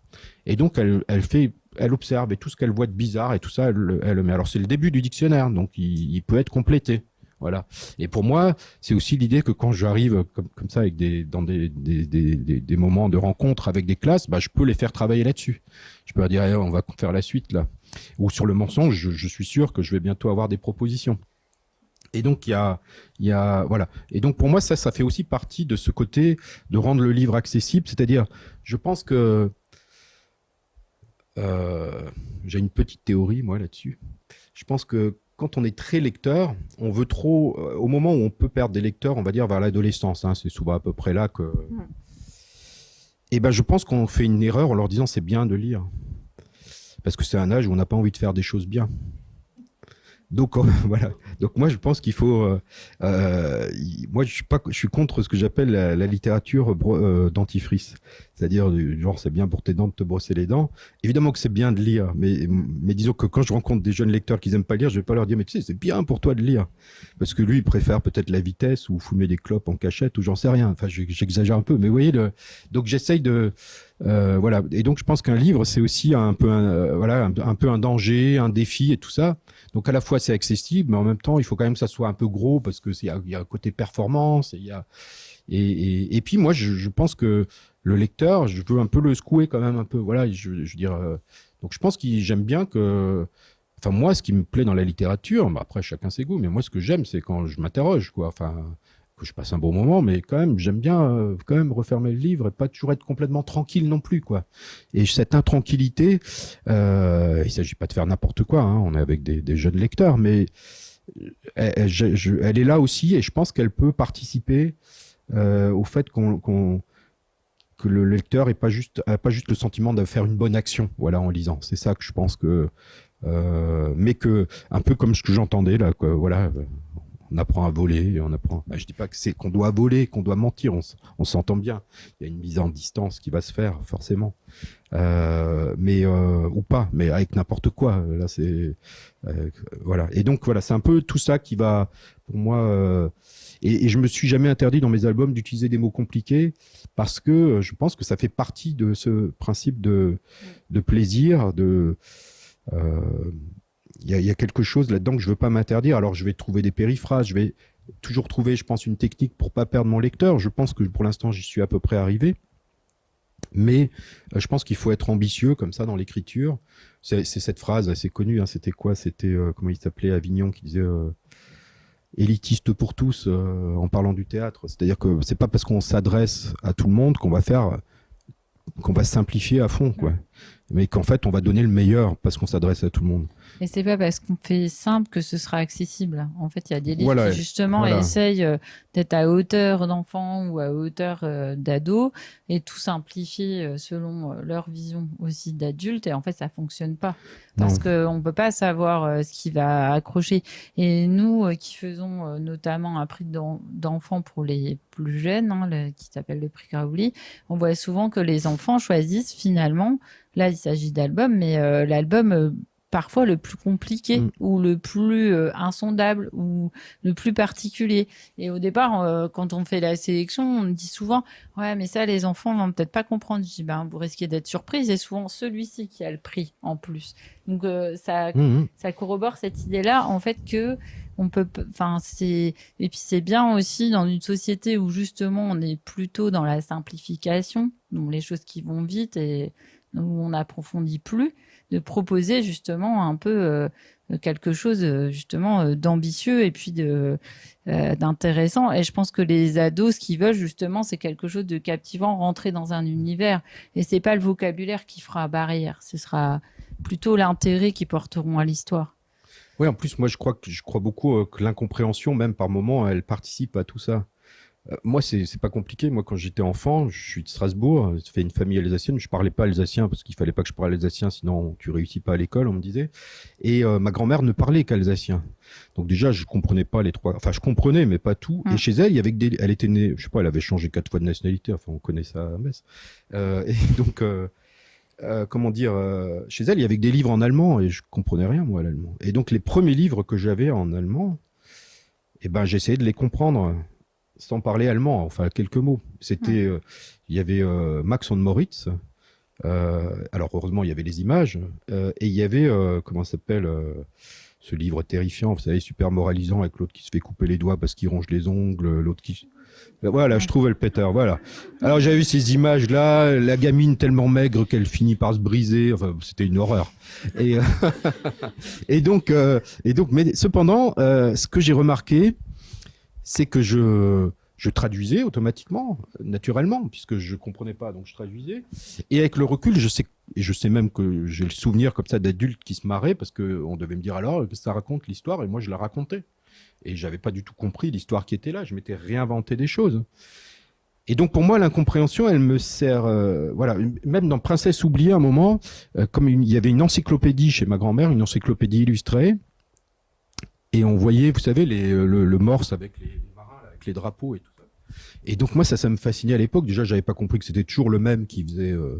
Et donc, elle, elle fait, elle observe et tout ce qu'elle voit de bizarre et tout ça, elle, elle le met. Alors, c'est le début du dictionnaire, donc il, il peut être complété. Voilà. Et pour moi, c'est aussi l'idée que quand j'arrive comme, comme ça avec des dans des, des, des, des, moments de rencontre avec des classes, bah, je peux les faire travailler là-dessus. Je peux leur dire, eh, on va faire la suite là. Ou sur le mensonge, je, je, suis sûr que je vais bientôt avoir des propositions. Et donc il y a, il y a, voilà. Et donc pour moi ça, ça fait aussi partie de ce côté de rendre le livre accessible. C'est-à-dire, je pense que euh, j'ai une petite théorie moi là-dessus. Je pense que quand on est très lecteur, on veut trop, euh, au moment où on peut perdre des lecteurs, on va dire vers l'adolescence, hein, c'est souvent à peu près là que. Et eh ben, je pense qu'on fait une erreur en leur disant c'est bien de lire, parce que c'est un âge où on n'a pas envie de faire des choses bien. Donc voilà. Donc moi je pense qu'il faut. Euh, euh, moi je suis pas, je suis contre ce que j'appelle la, la, littérature euh, dentifrice, c'est-à-dire genre c'est bien pour tes dents de te brosser les dents. Évidemment que c'est bien de lire, mais mais disons que quand je rencontre des jeunes lecteurs qui aiment pas lire, je vais pas leur dire mais tu sais c'est bien pour toi de lire, parce que lui il préfère peut-être la vitesse ou fumer des clopes en cachette ou j'en sais rien. Enfin j'exagère un peu, mais vous voyez le. Donc j'essaye de voilà. Et donc je pense qu'un livre c'est aussi un peu un, voilà un, peu un danger, un défi et tout ça. Donc à la fois c'est accessible, mais en même temps il faut quand même que ça soit un peu gros parce que il y, a un côté performance et y a et, et, puis moi je, je, pense que le lecteur, je veux un peu le secouer quand même un peu. Voilà, je, je veux dire. donc je pense que j'aime bien que Enfin, moi, ce qui me plaît dans la littérature, bah, après, chacun ses goûts, mais moi, ce que j'aime, c'est quand je m'interroge, quoi. Enfin, que je passe un bon moment, mais quand même, j'aime bien euh, quand même refermer le livre et pas toujours être complètement tranquille non plus, quoi. Et cette intranquillité, euh, il s'agit pas de faire n'importe quoi, hein, on est avec des, jeunes lecteurs, mais elle, elle, est là aussi et je pense qu'elle peut participer euh, au fait qu'on que le lecteur n'ait pas juste, pas juste le sentiment de faire une bonne action, voilà, en lisant. C'est ça que je pense que euh, mais que un peu comme ce que j'entendais là, voilà, on apprend à voler, on apprend. Bah, je dis pas que c'est qu'on doit voler, qu'on doit mentir, on, s'entend bien. Il y a une mise en distance qui va se faire forcément, euh, mais euh, ou pas, mais avec n'importe quoi. Là, c'est euh, voilà. Et donc voilà, c'est un peu tout ça qui va pour moi. Et, et, je me suis jamais interdit dans mes albums d'utiliser des mots compliqués parce que je pense que ça fait partie de ce principe de de plaisir, de il euh, y, a, quelque chose là-dedans que je veux pas m'interdire. Alors je vais trouver des périphrases, je vais toujours trouver, je pense, une technique pour pas perdre mon lecteur. Je pense que pour l'instant j'y suis à peu près arrivé. Mais euh, je pense qu'il faut être ambitieux comme ça dans l'écriture. C'est cette phrase assez connue. Hein, C'était quoi? C'était euh, comment il s'appelait? Avignon qui disait élitiste pour tous en parlant du théâtre. C'est-à-dire que c'est pas parce qu'on s'adresse à tout le monde qu'on va faire qu'on va simplifier à fond, quoi mais qu'en fait on va donner le meilleur parce qu'on s'adresse à tout le monde. Et c'est pas parce qu'on fait simple que ce sera accessible. En fait, il y a des livres qui justement essayent euh, d'être à hauteur d'enfants ou à hauteur euh, d'ados et tout simplifier euh, selon leur vision aussi d'adultes. Et en fait, ça fonctionne pas parce qu'on peut pas savoir ce qui va accrocher. Et nous qui faisons notamment un prix d'enfants pour les plus jeunes, hein, qui s'appelle le prix Graouli, on voit souvent que les enfants choisissent finalement Là, il s'agit d'albums, mais euh, l'album euh, parfois le plus compliqué mm. ou le plus euh, insondable ou le plus particulier. Et au départ, quand on fait la sélection, on dit souvent ouais, mais ça les enfants vont peut-être pas comprendre. Je dis ben vous risquez d'être surprise et souvent celui-ci qui a le prix en plus. Donc ça mm, mm. ça corrobore cette idée-là en fait que on peut enfin c'est et puis c'est bien aussi dans une société où justement on est plutôt dans la simplification, donc les choses qui vont vite et où on n'approfondit plus, de proposer justement un peu euh, quelque chose euh, justement euh, d'ambitieux et puis d'intéressant. Et je pense que les ados, ce qu'ils veulent justement, c'est quelque chose de captivant, rentrer dans un univers. Et c'est pas le vocabulaire qui fera barrière, ce sera plutôt l'intérêt qu'ils porteront à l'histoire. Oui, en plus, moi, je crois que je crois beaucoup que l'incompréhension, même par moment, elle participe à tout ça. Euh, moi, c'est pas compliqué. Moi, quand j'étais enfant, je suis de Strasbourg, je fais une famille alsacienne. Je parlais pas alsacien parce qu'il fallait pas que je parle alsacien, sinon tu réussis pas à l'école, on me disait. Et euh, ma grand-mère ne parlait qu'alsacien. Donc déjà, je comprenais pas les trois. Enfin, je comprenais, mais pas tout. Et hum. chez elle, il y avait des. Elle était née, je sais pas, elle avait changé quatre fois de nationalité. Enfin, on connaît ça à Metz. Euh, et donc. Euh, comment dire, chez elle, il y avait des livres en allemand et je comprenais rien moi l'allemand. Et donc les premiers livres que j'avais en allemand, eh ben j'essayais de les comprendre sans parler allemand, enfin quelques mots. C'était, euh, il y avait euh, Max von Moritz. Euh, alors heureusement, il y avait les images et il y avait comment s'appelle ce livre terrifiant, vous savez, super moralisant avec l'autre qui se fait couper les doigts parce qu'il ronge les ongles, l'autre qui voilà, je trouvais le Peter, voilà. Alors j'avais vu ces images-là, la gamine tellement maigre qu'elle finit par se briser. Enfin, c'était une horreur. Et, et donc, et donc, mais cependant, ce que j'ai remarqué, c'est que je, je traduisais automatiquement, naturellement, puisque je comprenais pas, donc je traduisais. Et avec le recul, je sais, et je sais même que j'ai le souvenir comme ça d'adultes qui se marraient parce que on devait me dire alors que ça raconte l'histoire et moi je la racontais. Et j'avais pas du tout compris l'histoire qui était là. Je m'étais réinventé des choses. Et donc pour moi, l'incompréhension, elle me sert, euh, voilà, même dans Princesse oubliée, un moment, euh, comme il y avait une encyclopédie chez ma grand-mère, une encyclopédie illustrée, et on voyait, vous savez, les, le, le, morse avec les, marins, avec les drapeaux et tout ça. Et donc moi, ça, ça me fascinait à l'époque. Déjà, j'avais pas compris que c'était toujours le même qui faisait euh,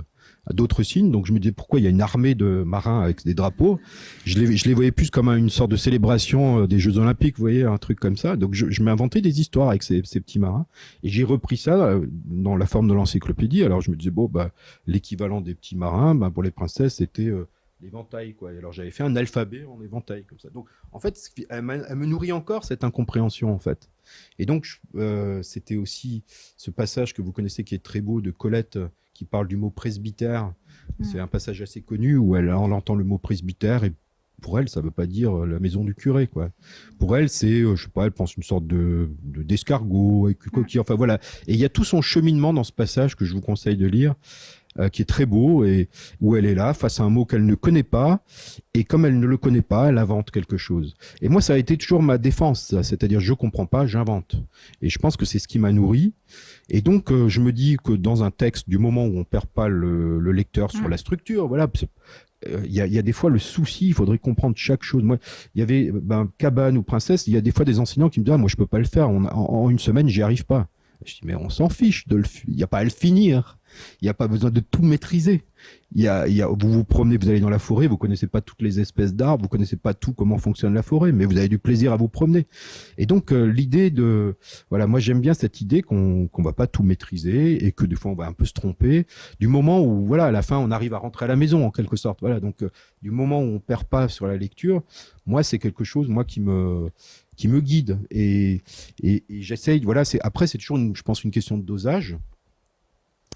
d'autres signes. Donc je me disais pourquoi il y a une armée de marins avec des drapeaux? Je les, je les voyais plus comme une sorte de célébration euh, des Jeux Olympiques, vous voyez, un truc comme ça. Donc je, je m'inventais des histoires avec ces, ces petits marins et j'ai repris ça euh, dans la forme de l'encyclopédie. Alors je me disais bon bah l'équivalent des petits marins, bah, pour les princesses c'était euh, l'éventail quoi. Et alors j'avais fait un alphabet en éventail comme ça. Donc en fait elle, elle me nourrit encore cette incompréhension en fait. Et donc euh, c'était aussi ce passage que vous connaissez qui est très beau de Colette qui parle du mot presbytère. Mm. C'est un passage assez connu où elle, on entend le mot presbytère et pour elle, ça veut pas dire euh, la maison du curé, quoi. Pour elle, c'est, euh, je sais pas, elle pense une sorte de d'escargot avec une coquille. Enfin voilà. Et il y a tout son cheminement dans ce passage que je vous conseille de lire, euh, qui est très beau et où elle est là face à un mot qu'elle ne connaît pas et comme elle ne le connaît pas, elle invente quelque chose. Et moi, ça a été toujours ma défense, c'est-à-dire je comprends pas, j'invente. Et je pense que c'est ce qui m'a nourri. Et donc, euh, je me dis que dans un texte, du moment où on perd pas le, le lecteur sur mm. la structure, voilà, euh, il y, a, y, a, des fois le souci, il faudrait comprendre chaque chose. Moi, il y avait ben, cabane ou princesse, il y a des fois des enseignants qui me disent ah, moi je peux pas le faire, en, en, une semaine j'y arrive pas. Je dis mais on s'en fiche de le, il y a pas à le finir. Il n'y a pas besoin de tout maîtriser. Y a, y a, vous vous promenez, vous allez dans la forêt, vous connaissez pas toutes les espèces d'arbres, vous connaissez pas tout comment fonctionne la forêt, mais vous avez du plaisir à vous promener. Et donc euh, l'idée de, voilà, moi j'aime bien cette idée qu'on qu'on va pas tout maîtriser et que des fois on va un peu se tromper. Du moment où, voilà, à la fin on arrive à rentrer à la maison en quelque sorte. Voilà, donc euh, du moment où on perd pas sur la lecture, moi c'est quelque chose, moi qui me qui me guide et, j'essaye. Voilà, c'est après c'est toujours, je pense, une question de dosage.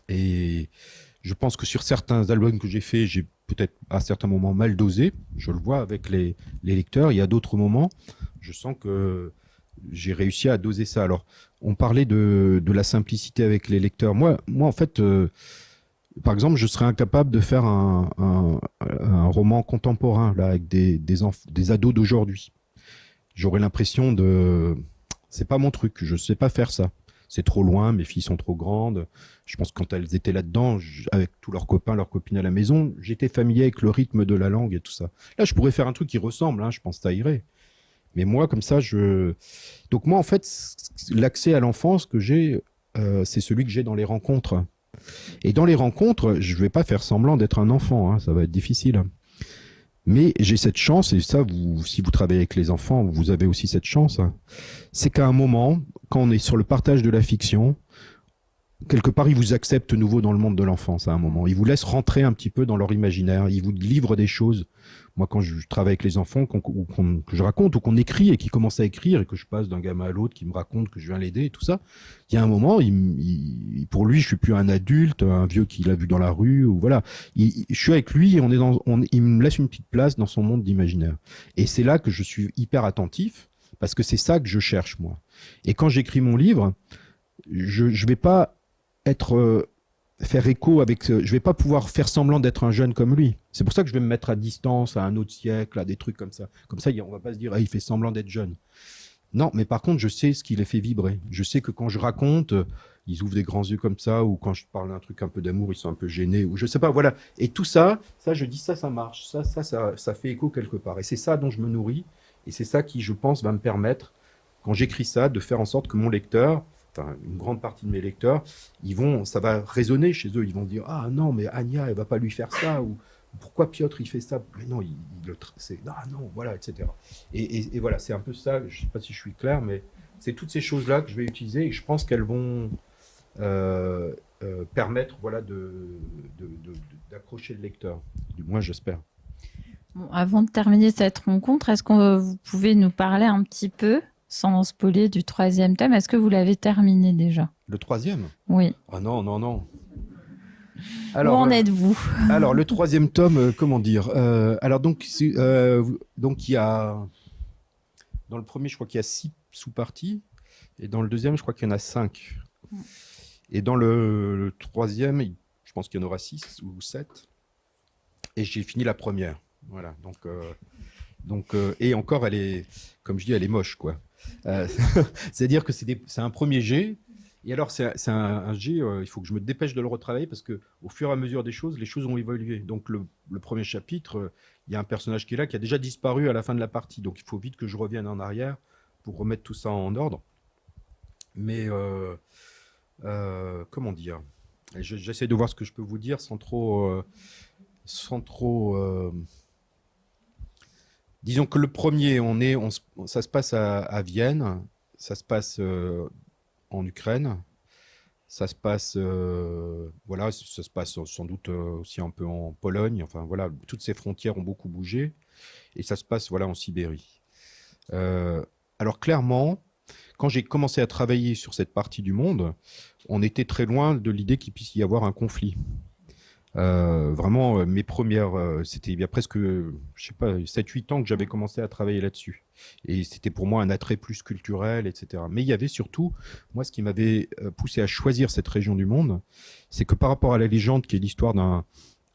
Et je pense que sur certains albums que j'ai faits, j'ai peut-être à certains moments mal dosé. Je le vois avec les, lecteurs. Il y a d'autres moments, je sens que j'ai réussi à doser ça. Alors, on parlait de, la simplicité avec les lecteurs. Moi, moi en fait, euh, par exemple, je serais incapable de faire un, roman contemporain là avec des ados d'aujourd'hui. J'aurais l'impression de... C'est pas mon truc, je sais pas faire ça c'est trop loin, mes filles sont trop grandes. Je pense que quand elles étaient là-dedans, avec tous leurs copains, leurs copines à la maison, j'étais familier avec le rythme de la langue et tout ça. Là, je pourrais faire un truc qui ressemble, hein, je pense ça irait. Mais moi, comme ça, je... Donc moi, en fait, l'accès à l'enfance que j'ai, euh, c'est celui que j'ai dans les rencontres. Et dans les rencontres, je vais pas faire semblant d'être un enfant, hein, ça va être difficile. Mais j'ai cette chance, et ça, vous, si vous travaillez avec les enfants, vous avez aussi cette chance, hein. c'est qu'à un moment, quand on est sur le partage de la fiction, quelque part, ils vous acceptent nouveau dans le monde de l'enfance à un moment. Ils vous laissent rentrer un petit peu dans leur imaginaire. Ils vous livrent des choses. Moi, quand je travaille avec les enfants, qu'on, que je raconte ou qu'on écrit et qu'ils commencent à écrire et que je passe d'un gamin à l'autre qui me raconte que je viens l'aider et tout ça, il y a un moment, il, pour lui, je suis plus un adulte, un vieux qu'il a vu dans la rue ou voilà. je suis avec lui et on est dans, on, il me laisse une petite place dans son monde d'imaginaire. Et c'est là que je suis hyper attentif parce que c'est ça que je cherche moi. Et quand j'écris mon livre, je ne vais pas être euh, faire écho avec je vais pas pouvoir faire semblant d'être un jeune comme lui. C'est pour ça que je vais me mettre à distance à un autre siècle à des trucs comme ça. Comme ça on va pas se dire ah, il fait semblant d'être jeune. Non mais par contre je sais ce qui les fait vibrer. Je sais que quand je raconte euh, ils ouvrent des grands yeux comme ça ou quand je parle d'un truc un peu d'amour ils sont un peu gênés ou je sais pas voilà. Et tout ça ça je dis ça ça marche. Ça ça ça, ça fait écho quelque part. Et c'est ça dont je me nourris et c'est ça qui je pense va me permettre quand j'écris ça de faire en sorte que mon lecteur enfin, une grande partie de mes lecteurs, ils vont, ça va résonner chez eux. Ils vont dire ah non mais Anya elle va pas lui faire ça ou pourquoi Piotr il fait ça? Mais non, il, le c'est ah non voilà etc. Et, voilà c'est un peu ça. Je sais pas si je suis clair, mais c'est toutes ces choses là que je vais utiliser et je pense qu'elles vont euh, euh, permettre voilà de d'accrocher le lecteur. Du moins j'espère. Avant de terminer cette rencontre, est-ce que vous pouvez nous parler un petit peu sans spoiler du troisième thème. Est-ce que vous l'avez terminé déjà? Le troisième? Oui. Ah non, non, non. Alors, Où en euh, êtes-vous? Alors, le troisième tome, euh, comment dire euh, Alors, donc, donc, il y a. Dans le premier, je crois qu'il y a six sous-parties. Et dans le deuxième, je crois qu'il y en a cinq. Et dans le, troisième, je pense qu'il y en aura six ou sept. Et j'ai fini la première. Voilà. Donc. Donc, et encore, elle est, comme je dis, elle est moche, quoi. Euh, c'est-à-dire que c'est un premier jet. Et alors, c'est un, un, jet, euh, il faut que je me dépêche de le retravailler parce que au fur et à mesure des choses, les choses ont évolué. Donc, le, premier chapitre, euh, il y a un personnage qui est là, qui a déjà disparu à la fin de la partie. Donc, il faut vite que je revienne en arrière pour remettre tout ça en ordre. Mais, comment dire? J'essaie de voir ce que je peux vous dire sans trop... Euh, sans trop disons que le premier, on est, ça se passe à, Vienne, ça se passe en Ukraine, ça se passe, voilà, ça se passe sans doute aussi un peu en Pologne. Enfin voilà, toutes ces frontières ont beaucoup bougé et ça se passe voilà en Sibérie. alors clairement, quand j'ai commencé à travailler sur cette partie du monde, on était très loin de l'idée qu'il puisse y avoir un conflit. Euh, vraiment, euh, mes premières, euh, c'était il y a presque, je sais pas, 7-8 ans que j'avais commencé à travailler là-dessus. Et c'était pour moi un attrait plus culturel, etc. Mais il y avait surtout, moi, ce qui m'avait poussé à choisir cette région du monde, c'est que par rapport à la légende qui est l'histoire d'un,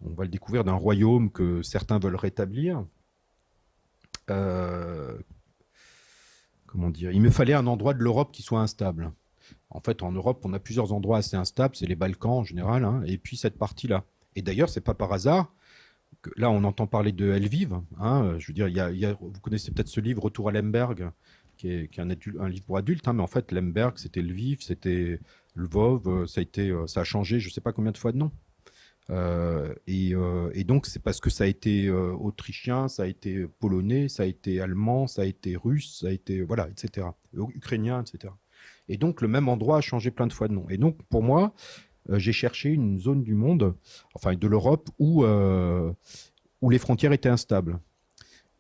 on va le découvrir, d'un royaume que certains veulent rétablir, comment dire, il me fallait un endroit de l'Europe qui soit instable. En fait, en Europe, on a plusieurs endroits assez instables, c'est les Balkans en général, hein, et puis cette partie-là. Et d'ailleurs, c'est pas par hasard que là, on entend parler de Lviv. Hein, je veux dire, vous connaissez peut-être ce livre Retour à Lemberg, qui est, un, livre pour adultes, hein, mais en fait, Lemberg, c'était Lviv, c'était Lvov, euh, ça a été, euh, ça a changé, je sais pas combien de fois de nom. Euh, et, donc, c'est parce que ça a été autrichien, ça a été polonais, ça a été allemand, ça a été russe, ça a été, voilà, etc. Ukrainien, etc. Et donc, le même endroit a changé plein de fois de nom. Et donc, pour moi, j'ai cherché une zone du monde, enfin de l'Europe, où, euh, où les frontières étaient instables.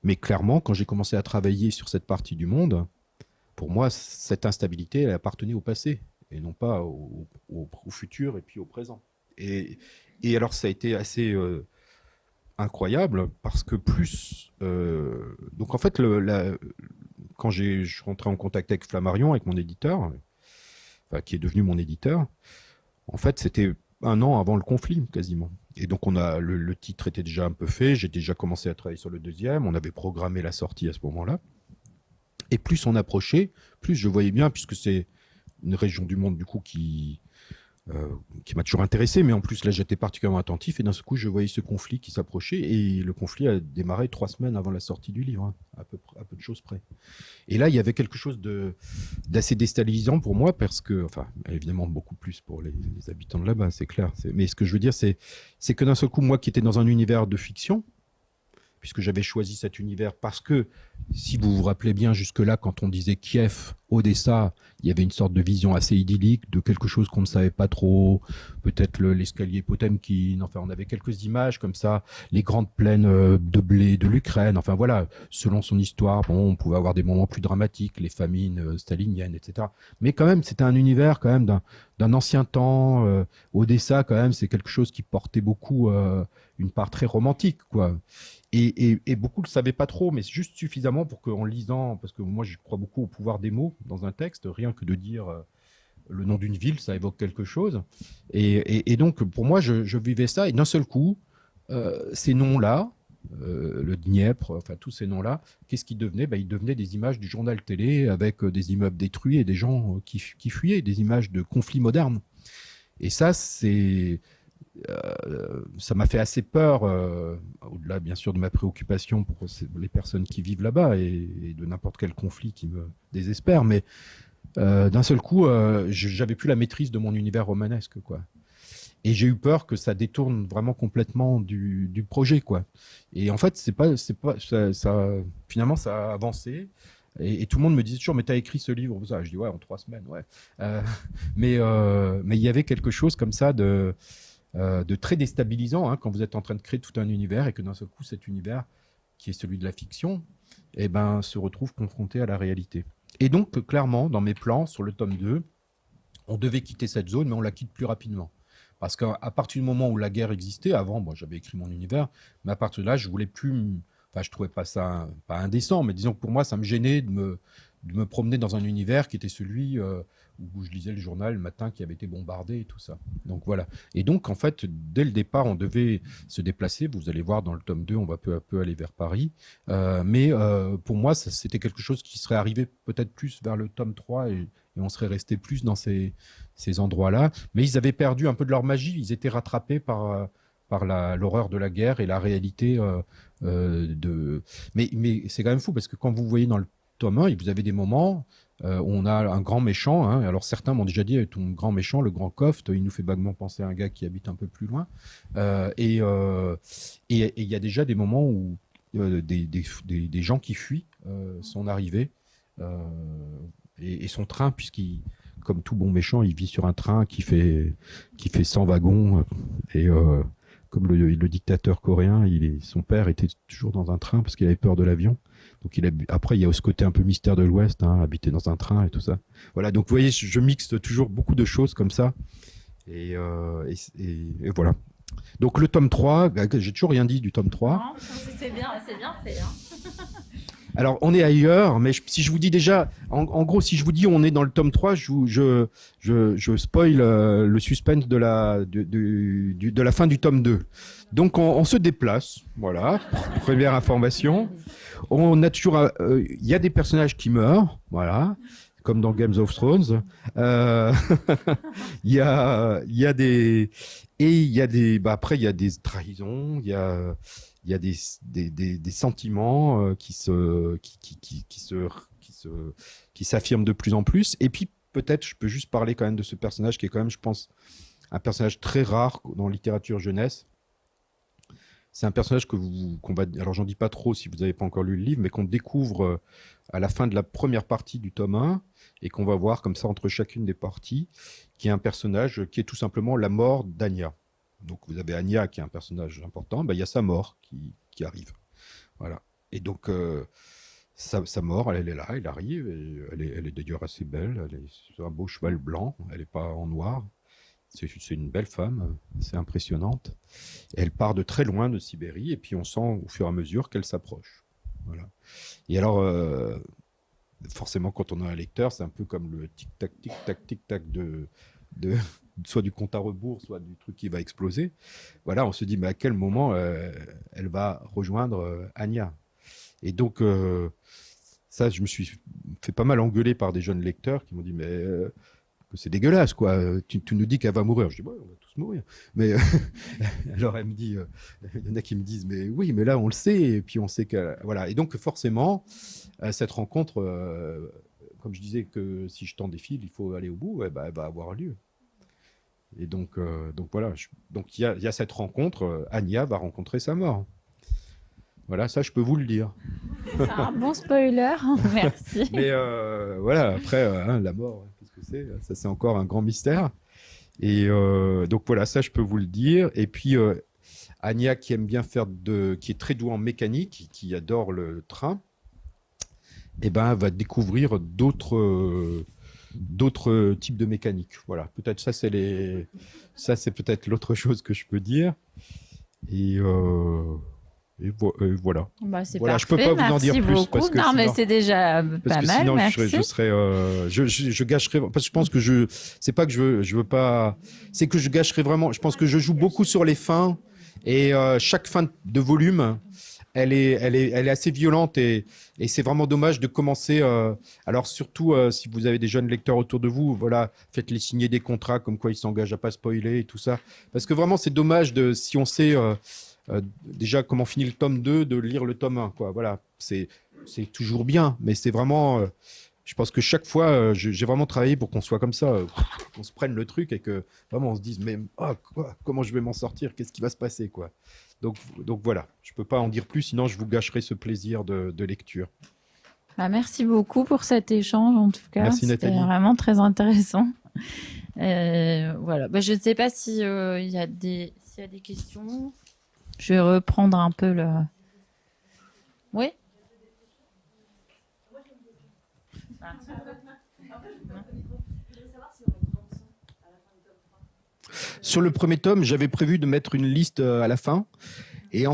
Mais clairement, quand j'ai commencé à travailler sur cette partie du monde, pour moi, cette instabilité, elle appartenait au passé et non pas au, futur et puis au présent. Et, et, alors, ça a été assez euh, incroyable parce que plus. donc, en fait, le, quand je suis rentré en contact avec Flammarion, avec mon éditeur, qui est devenu mon éditeur, en fait, c'était un an avant le conflit, quasiment. Et donc, on a le, titre était déjà un peu fait. J'ai déjà commencé à travailler sur le deuxième. On avait programmé la sortie à ce moment-là. Et plus on approchait, plus je voyais bien, puisque c'est une région du monde du coup qui qui m'a toujours intéressé, mais en plus là j'étais particulièrement attentif et d'un coup je voyais ce conflit qui s'approchait et le conflit a démarré trois semaines avant la sortie du livre, hein, à, peu, à peu de choses près. Et là il y avait quelque chose d'assez déstabilisant pour moi parce que, enfin évidemment beaucoup plus pour les, habitants de là-bas, c'est clair. Mais ce que je veux dire c'est que d'un seul coup moi qui étais dans un univers de fiction, puisque j'avais choisi cet univers parce que, si vous vous rappelez bien jusque-là, quand on disait Kiev, Odessa, il y avait une sorte de vision assez idyllique de quelque chose qu'on ne savait pas trop, peut-être l'escalier Potemkin, enfin on avait quelques images comme ça, les grandes plaines euh, de blé de l'Ukraine, enfin voilà, selon son histoire, bon, on pouvait avoir des moments plus dramatiques, les famines euh, staliniennes, etc. Mais quand même, c'était un univers quand même d'un ancien temps, euh, Odessa quand même, c'est quelque chose qui portait beaucoup une part très romantique, quoi. Et, beaucoup ne le savaient pas trop, mais juste suffisamment pour qu'en lisant, parce que moi je crois beaucoup au pouvoir des mots dans un texte, rien que de dire euh, le nom d'une ville, ça évoque quelque chose. Et, donc pour moi, je, vivais ça, et d'un seul coup, euh, ces noms-là, euh, le Dniepr, enfin tous ces noms-là, qu'est-ce qu'ils devenaient? Ben, Ils devenaient des images du journal télé avec des immeubles détruits et des gens qui, qui fuyaient, des images de conflits modernes. Et ça, c'est euh, ça m'a fait assez peur, euh, au-delà bien sûr de ma préoccupation pour les personnes qui vivent là-bas et, de n'importe quel conflit qui me désespère, mais euh, d'un seul coup, j'avais plus la maîtrise de mon univers romanesque, quoi. Et j'ai eu peur que ça détourne vraiment complètement du, projet, quoi. Et en fait, c'est pas, c'est pas, ça, finalement, ça a avancé. Et, tout le monde me disait toujours, mais tu as écrit ce livre ça. Je dis, ouais, en trois semaines, ouais. mais mais il y avait quelque chose comme ça de, euh, de très déstabilisant hein, quand vous êtes en train de créer tout un univers et que d'un seul coup, cet univers, qui est celui de la fiction, eh ben, se retrouve confronté à la réalité. Et donc, clairement, dans mes plans, sur le tome 2, on devait quitter cette zone, mais on la quitte plus rapidement. Parce qu'à partir du moment où la guerre existait, avant, moi j'avais écrit mon univers, mais à partir de là, je voulais plus. Enfin, je trouvais pas ça pas indécent, mais disons que pour moi, ça me gênait de me, de me promener dans un univers qui était celui euh, où je lisais le journal le matin qui avait été bombardé et tout ça. Donc voilà. Et donc en fait, dès le départ, on devait se déplacer. Vous allez voir dans le tome 2, on va peu à peu aller vers Paris. Euh, mais euh, pour moi, c'était quelque chose qui serait arrivé peut-être plus vers le tome 3 et, on serait resté plus dans ces, ces endroits-là. Mais ils avaient perdu un peu de leur magie. Ils étaient rattrapés par par l'horreur de la guerre et la réalité de. Mais, mais c'est quand même fou parce que quand vous voyez dans le tome 1, vous avez des moments euh, on a un grand méchant. Hein. alors certains m'ont déjà dit, ton grand méchant, le grand Coft, il nous fait vaguement penser à un gars qui habite un peu plus loin. Euh, et il y a déjà des moments où des, gens qui fuient son arrivée et, son train, puisqu'il comme tout bon méchant, il vit sur un train qui fait, qui fait 100 wagons. Et comme le, dictateur coréen, son père était toujours dans un train parce qu'il avait peur de l'avion. Donc après, il y a ce côté un peu mystère de l'Ouest, hein, habiter dans un train et tout ça. Voilà, donc vous voyez, je, mixe toujours beaucoup de choses comme ça. Et, euh, voilà. Donc le tome 3, bah, j'ai toujours rien dit du tome 3. C'est bien, bien fait. Hein. Alors, on est ailleurs, mais si je vous dis déjà, en, gros, si je vous dis on est dans le tome 3, je, je, je, je spoil euh, le suspense de la, la fin du tome 2. Donc, on, se déplace, voilà, première information. On a toujours, euh, il y a des personnages qui meurent, voilà, comme dans Games of Thrones. Euh, il y a, il y a des, et il y a des, bah après il y a des trahisons, il y a, il y a des, des, des, sentiments euh, qui se, qui, se, qui se, qui s'affirment de plus en plus. Et puis peut-être, je peux juste parler quand même de ce personnage qui est quand même, je pense, un personnage très rare dans la littérature jeunesse. C'est un personnage que vous, qu'on va, alors j'en dis pas trop si vous n'avez pas encore lu le livre, mais qu'on découvre euh, à la fin de la première partie du tome 1 et qu'on va voir comme ça entre chacune des parties, qui est un personnage qui est tout simplement la mort d'Anya. Donc vous avez Anya qui est un personnage important, ben, il y a sa mort qui, qui arrive. Voilà. Et donc euh, sa, mort, elle, est là, elle arrive, elle est, elle est d'ailleurs assez belle, elle est sur un beau cheval blanc, elle n'est pas en noir. C'est une belle femme, c'est impressionnante. elle part de très loin de Sibérie, et puis on sent au fur et à mesure qu'elle s'approche. Voilà. Et alors, euh, forcément, quand on a un lecteur, c'est un peu comme le tic-tac, tic-tac, tic-tac de, de, soit du compte à rebours, soit du truc qui va exploser. Voilà, on se dit, mais à quel moment euh, elle va rejoindre euh, Anya? Et donc, euh, ça, je me suis fait pas mal engueuler par des jeunes lecteurs qui m'ont dit, mais c'est dégueulasse, quoi. Tu, nous dis qu'elle va mourir. Je dis, ouais, on va tous mourir. Mais alors, elle me dit, il y en a qui me disent, mais oui, mais là, on le sait. Et puis, on sait que. Voilà. Et donc, forcément, cette rencontre, comme je disais que si je tends des fils, il faut aller au bout, bah, elle va avoir lieu. Et donc, euh, donc voilà, donc il y a, y a, cette rencontre, euh, Anya va rencontrer sa mort. Voilà, ça je peux vous le dire. C'est un bon spoiler, merci. Mais euh, voilà, après, hein, la mort, qu'est-ce que c'est Ça c'est encore un grand mystère. Et donc voilà, ça je peux vous le dire. Et puis Anya qui aime bien faire de, qui est très douée en mécanique, qui adore le train, eh ben va découvrir d'autres d'autres types de mécaniques. Voilà, peut-être ça c'est les, ça c'est peut-être l'autre chose que je peux dire. Et, euh... et, voilà. Bah, voilà, je peux pas vous en dire plus parce que non, mais c'est déjà pas mal. Sinon, je, je, serais, euh, je, je, gâcherais parce que je pense que je, c'est pas que je veux, je veux pas, c'est que je gâcherais vraiment. Je pense que je joue beaucoup sur les fins et euh, chaque fin de volume elle est, assez violente et, c'est vraiment dommage de commencer. Euh, alors surtout euh, si vous avez des jeunes lecteurs autour de vous, voilà, faites-les signer des contrats comme quoi ils s'engagent à pas spoiler et tout ça, parce que vraiment c'est dommage de si on sait euh, déjà comment finit le tome 2, de lire le tome 1, quoi. Voilà, c'est c'est toujours bien, mais c'est vraiment je pense que chaque fois, j'ai vraiment travaillé pour qu'on soit comme ça, qu'on se prenne le truc et que vraiment on se dise, mais oh, quoi, comment je vais m'en sortir? Qu'est-ce qui va se passer quoi? Donc, donc voilà, je ne peux pas en dire plus, sinon je vous gâcherai ce plaisir de, lecture. Bah, merci beaucoup pour cet échange, en tout cas. C'était vraiment très intéressant. Euh, voilà. Bah, je ne sais pas s'il euh, y, a des, y a des questions. Je vais reprendre un peu le. Oui Sur le premier tome, j'avais prévu de mettre une liste euh, à la fin. Et,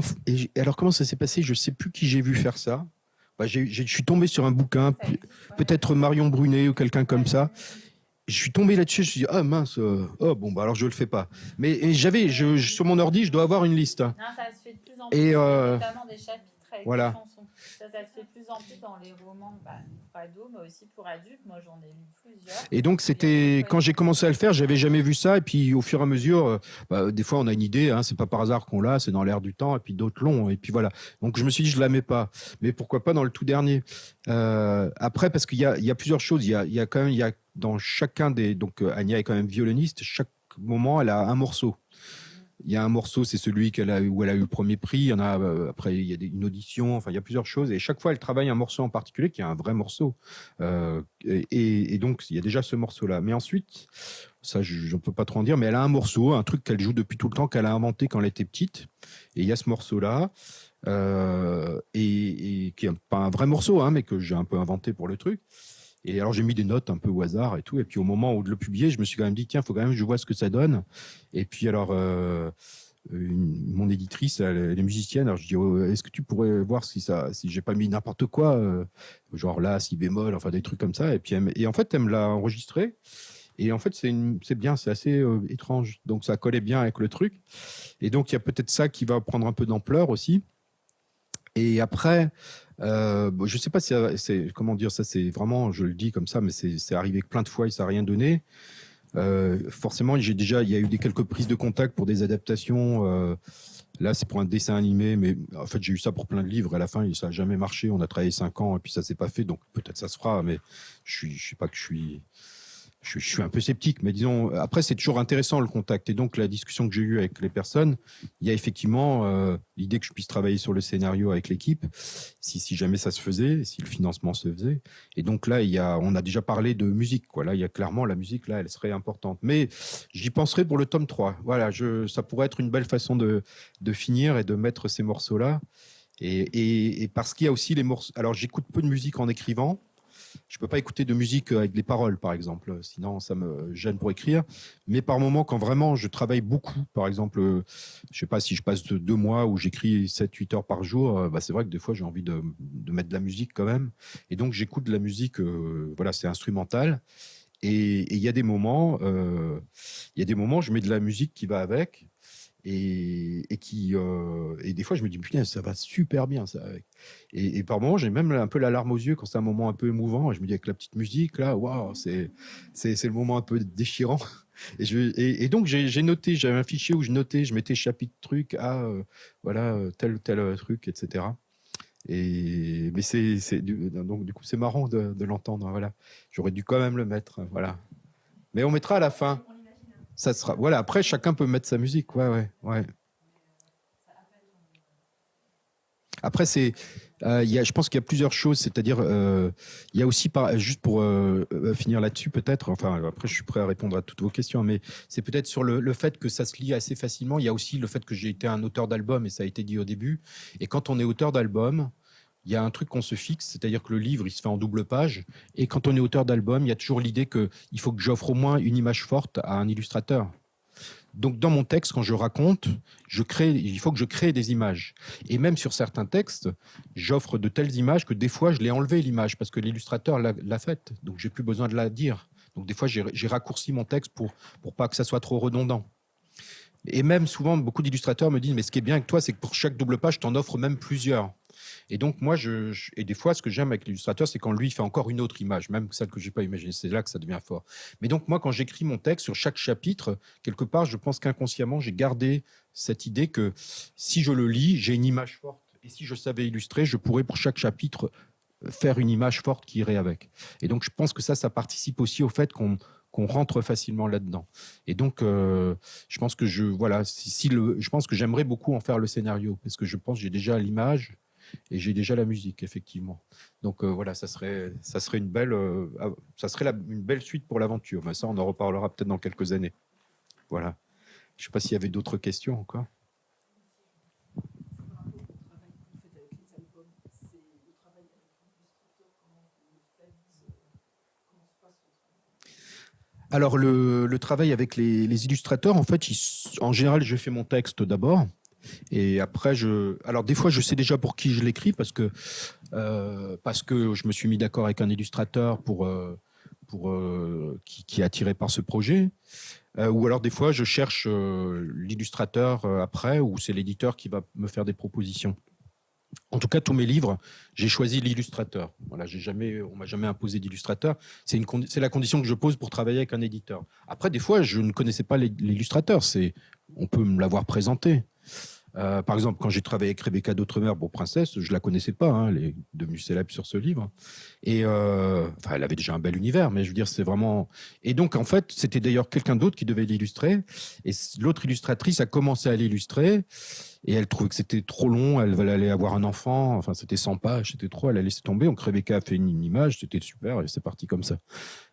alors, comment ça s'est passé? Je ne sais plus qui j'ai vu faire ça. Bah, je suis tombé sur un bouquin, peut-être Marion Brunet ou quelqu'un comme ça. Je suis tombé là-dessus, je me suis dit, ah mince, euh, oh bon, bah alors je le fais pas. Mais j'avais, sur mon ordi, je dois avoir une liste. Non, ça se fait de plus en plus, et, euh, notamment des chapitres avec voilà. Ça, ça se fait plus en plus dans les romans bah, pour ados, mais aussi pour adultes. Moi, j'en ai lu plusieurs. Et donc, c'était quand j'ai commencé à le faire, j'avais jamais vu ça. Et puis, au fur et à mesure, euh, bah, des fois, on a une idée. Hein, c'est pas par hasard qu'on l'a, c'est dans l'air du temps. Et puis d'autres l'ont. Et puis voilà. Donc, je me suis dit, je la mets pas. Mais pourquoi pas dans le tout dernier euh, Après, parce qu'il y a, il y a plusieurs choses. Il y a, il y a quand même, il y a dans chacun des. Donc, euh, Anya est quand même violoniste. Chaque moment, elle a un morceau. Il y a un morceau, c'est celui qu'elle a, où elle a eu le premier prix. Il y en a euh, après, il y a une audition. Enfin, il y a plusieurs choses. Et chaque fois, elle travaille un morceau en particulier qui est un vrai morceau. Euh, et, donc, il y a déjà ce morceau-là. Mais ensuite, ça, je ne peux pas trop en dire, mais elle a un morceau, un truc qu'elle joue depuis tout le temps, qu'elle a inventé quand elle était petite. Et il y a ce morceau-là. Euh, qui est pas un vrai morceau, hein, mais que j'ai un peu inventé pour le truc. Et alors j'ai mis des notes un peu au hasard et tout. Et puis au moment où de le publier, je me suis quand même dit tiens, faut quand même que je vois ce que ça donne. Et puis alors euh, mon éditrice, elle, est musicienne. Alors je dis oh, est-ce que tu pourrais voir si ça, si j'ai pas mis n'importe quoi, euh, genre là, si bémol, enfin des trucs comme ça. Et puis elle, et en fait, elle me l'a enregistré. Et en fait, c'est bien, c'est assez euh, étrange. Donc ça collait bien avec le truc. Et donc il y a peut-être ça qui va prendre un peu d'ampleur aussi. Et après, euh, je sais pas si c'est comment dire ça, c'est vraiment, je le dis comme ça, mais c'est arrivé plein de fois et ça n'a rien donné. Euh, forcément, j'ai déjà, il y a eu des quelques prises de contact pour des adaptations. Euh, là, c'est pour un dessin animé, mais en fait, j'ai eu ça pour plein de livres. À la fin, ça n'a jamais marché. On a travaillé cinq ans et puis ça s'est pas fait. Donc peut-être ça se fera, mais je je sais pas que je suis je, suis un peu sceptique, mais disons, après, c'est toujours intéressant le contact. Et donc, la discussion que j'ai eue avec les personnes, il y a effectivement euh, l'idée que je puisse travailler sur le scénario avec l'équipe, si, si jamais ça se faisait, si le financement se faisait. Et donc là, il y a, on a déjà parlé de musique. Quoi. Là, il y a clairement la musique, là, elle serait importante. Mais j'y penserai pour le tome 3. Voilà, je, ça pourrait être une belle façon de, de finir et de mettre ces morceaux-là. Et, et, et parce qu'il y a aussi les morceaux. Alors, j'écoute peu de musique en écrivant. Je peux pas écouter de musique avec des paroles, par exemple, sinon ça me gêne pour écrire. Mais par moment, quand vraiment je travaille beaucoup, par exemple, je sais pas si je passe deux mois où j'écris 7-8 heures par jour, euh, bah c'est vrai que des fois j'ai envie de, mettre de la musique quand même. Et donc j'écoute de la musique, euh, voilà, c'est instrumental. Et il y a des moments, euh, il y a des moments, je mets de la musique qui va avec et, qui euh, et des fois je me dis putain ça va super bien ça et, et par moments j'ai même un peu la larme aux yeux quand c'est un moment un peu émouvant et je me dis avec la petite musique là waouh c'est c'est le moment un peu déchirant. Et je et, donc j'ai noté j'avais un fichier où je notais je mettais chapitre truc à euh, voilà tel tel truc etc et mais c'est donc du coup c'est marrant de, de l'entendre voilà. J'aurais dû quand même le mettre voilà. Mais on mettra à la fin ça sera. Voilà. Après, chacun peut mettre sa musique. Ouais, ouais, ouais. Après, c'est, euh, je pense qu'il y a plusieurs choses. C'est-à-dire, euh, il y a aussi, par, juste pour euh, finir là-dessus, peut-être. Enfin, après, je suis prêt à répondre à toutes vos questions, mais c'est peut-être sur le, le, fait que ça se lit assez facilement. Il y a aussi le fait que j'ai été un auteur d'album, et ça a été dit au début. Et quand on est auteur d'album, il y a un truc qu'on se fixe, c'est-à-dire que le livre, il se fait en double page. Et quand on est auteur d'album, il y a toujours l'idée qu'il faut que j'offre au moins une image forte à un illustrateur. Donc, dans mon texte, quand je raconte, il faut que je crée des images. Et même sur certains textes, j'offre de telles images que des fois, je l'ai enlevé l'image parce que l'illustrateur l'a faite. Donc, j'ai plus besoin de la dire. Donc, des fois, j'ai raccourci mon texte pour, pour pas que ça soit trop redondant. Et même souvent, beaucoup d'illustrateurs me disent, mais ce qui est bien avec toi, c'est que pour chaque double page, tu en offres même plusieurs. Et donc, moi, je, et des fois, ce que j'aime avec l'illustrateur, c'est quand lui fait encore une autre image, même celle que j'ai pas imaginée. C'est là que ça devient fort. Mais donc, moi, quand j'écris mon texte sur chaque chapitre, quelque part, je pense qu'inconsciemment, j'ai gardé cette idée que si je le lis, j'ai une image forte. Et si je savais illustrer, je pourrais pour chaque chapitre faire une image forte qui irait avec. Et donc, je pense que ça, ça participe aussi au fait qu'on qu'on rentre facilement là-dedans. Et donc, euh, je pense que je voilà, si le, je pense que j'aimerais beaucoup en faire le scénario parce que je pense que j'ai déjà l'image et j'ai déjà la musique effectivement. Donc euh, voilà, ça serait ça serait une belle euh, ça serait une belle suite pour l'aventure. Mais ça, on en reparlera peut-être dans quelques années. Voilà. Je sais pas s'il y avait d'autres questions encore. Alors le, le, travail avec les, les illustrateurs, en fait, en général, je fais mon texte d'abord. Et après, je, alors des fois, je sais déjà pour qui je l'écris parce que euh, parce que je me suis mis d'accord avec un illustrateur pour euh, pour euh, qui, qui, est attiré par ce projet. Ou alors des fois, je cherche l'illustrateur après, ou c'est l'éditeur qui va me faire des propositions. En tout cas, tous mes livres, j'ai choisi l'illustrateur. Voilà, j'ai jamais, on m'a jamais imposé d'illustrateur. C'est une, c'est la condition que je pose pour travailler avec un éditeur. Après, des fois, je ne connaissais pas l'illustrateur. C'est, on peut me l'avoir présenté. Euh, par exemple, quand j'ai travaillé avec Rebecca d'Outremer pour Princesse, je la connaissais pas, hein, elle est devenue célèbre sur ce livre. Et euh, enfin, elle avait déjà un bel univers, mais je veux dire, c'est vraiment. Et donc, en fait, c'était d'ailleurs quelqu'un d'autre qui devait l'illustrer. Et l'autre illustratrice a commencé à l'illustrer. Et elle trouvait que c'était trop long, elle allait avoir un enfant, enfin c'était 100 pages, c'était trop, elle a laissé tomber. Donc Rebecca a fait une, image, c'était super, et c'est parti comme ça.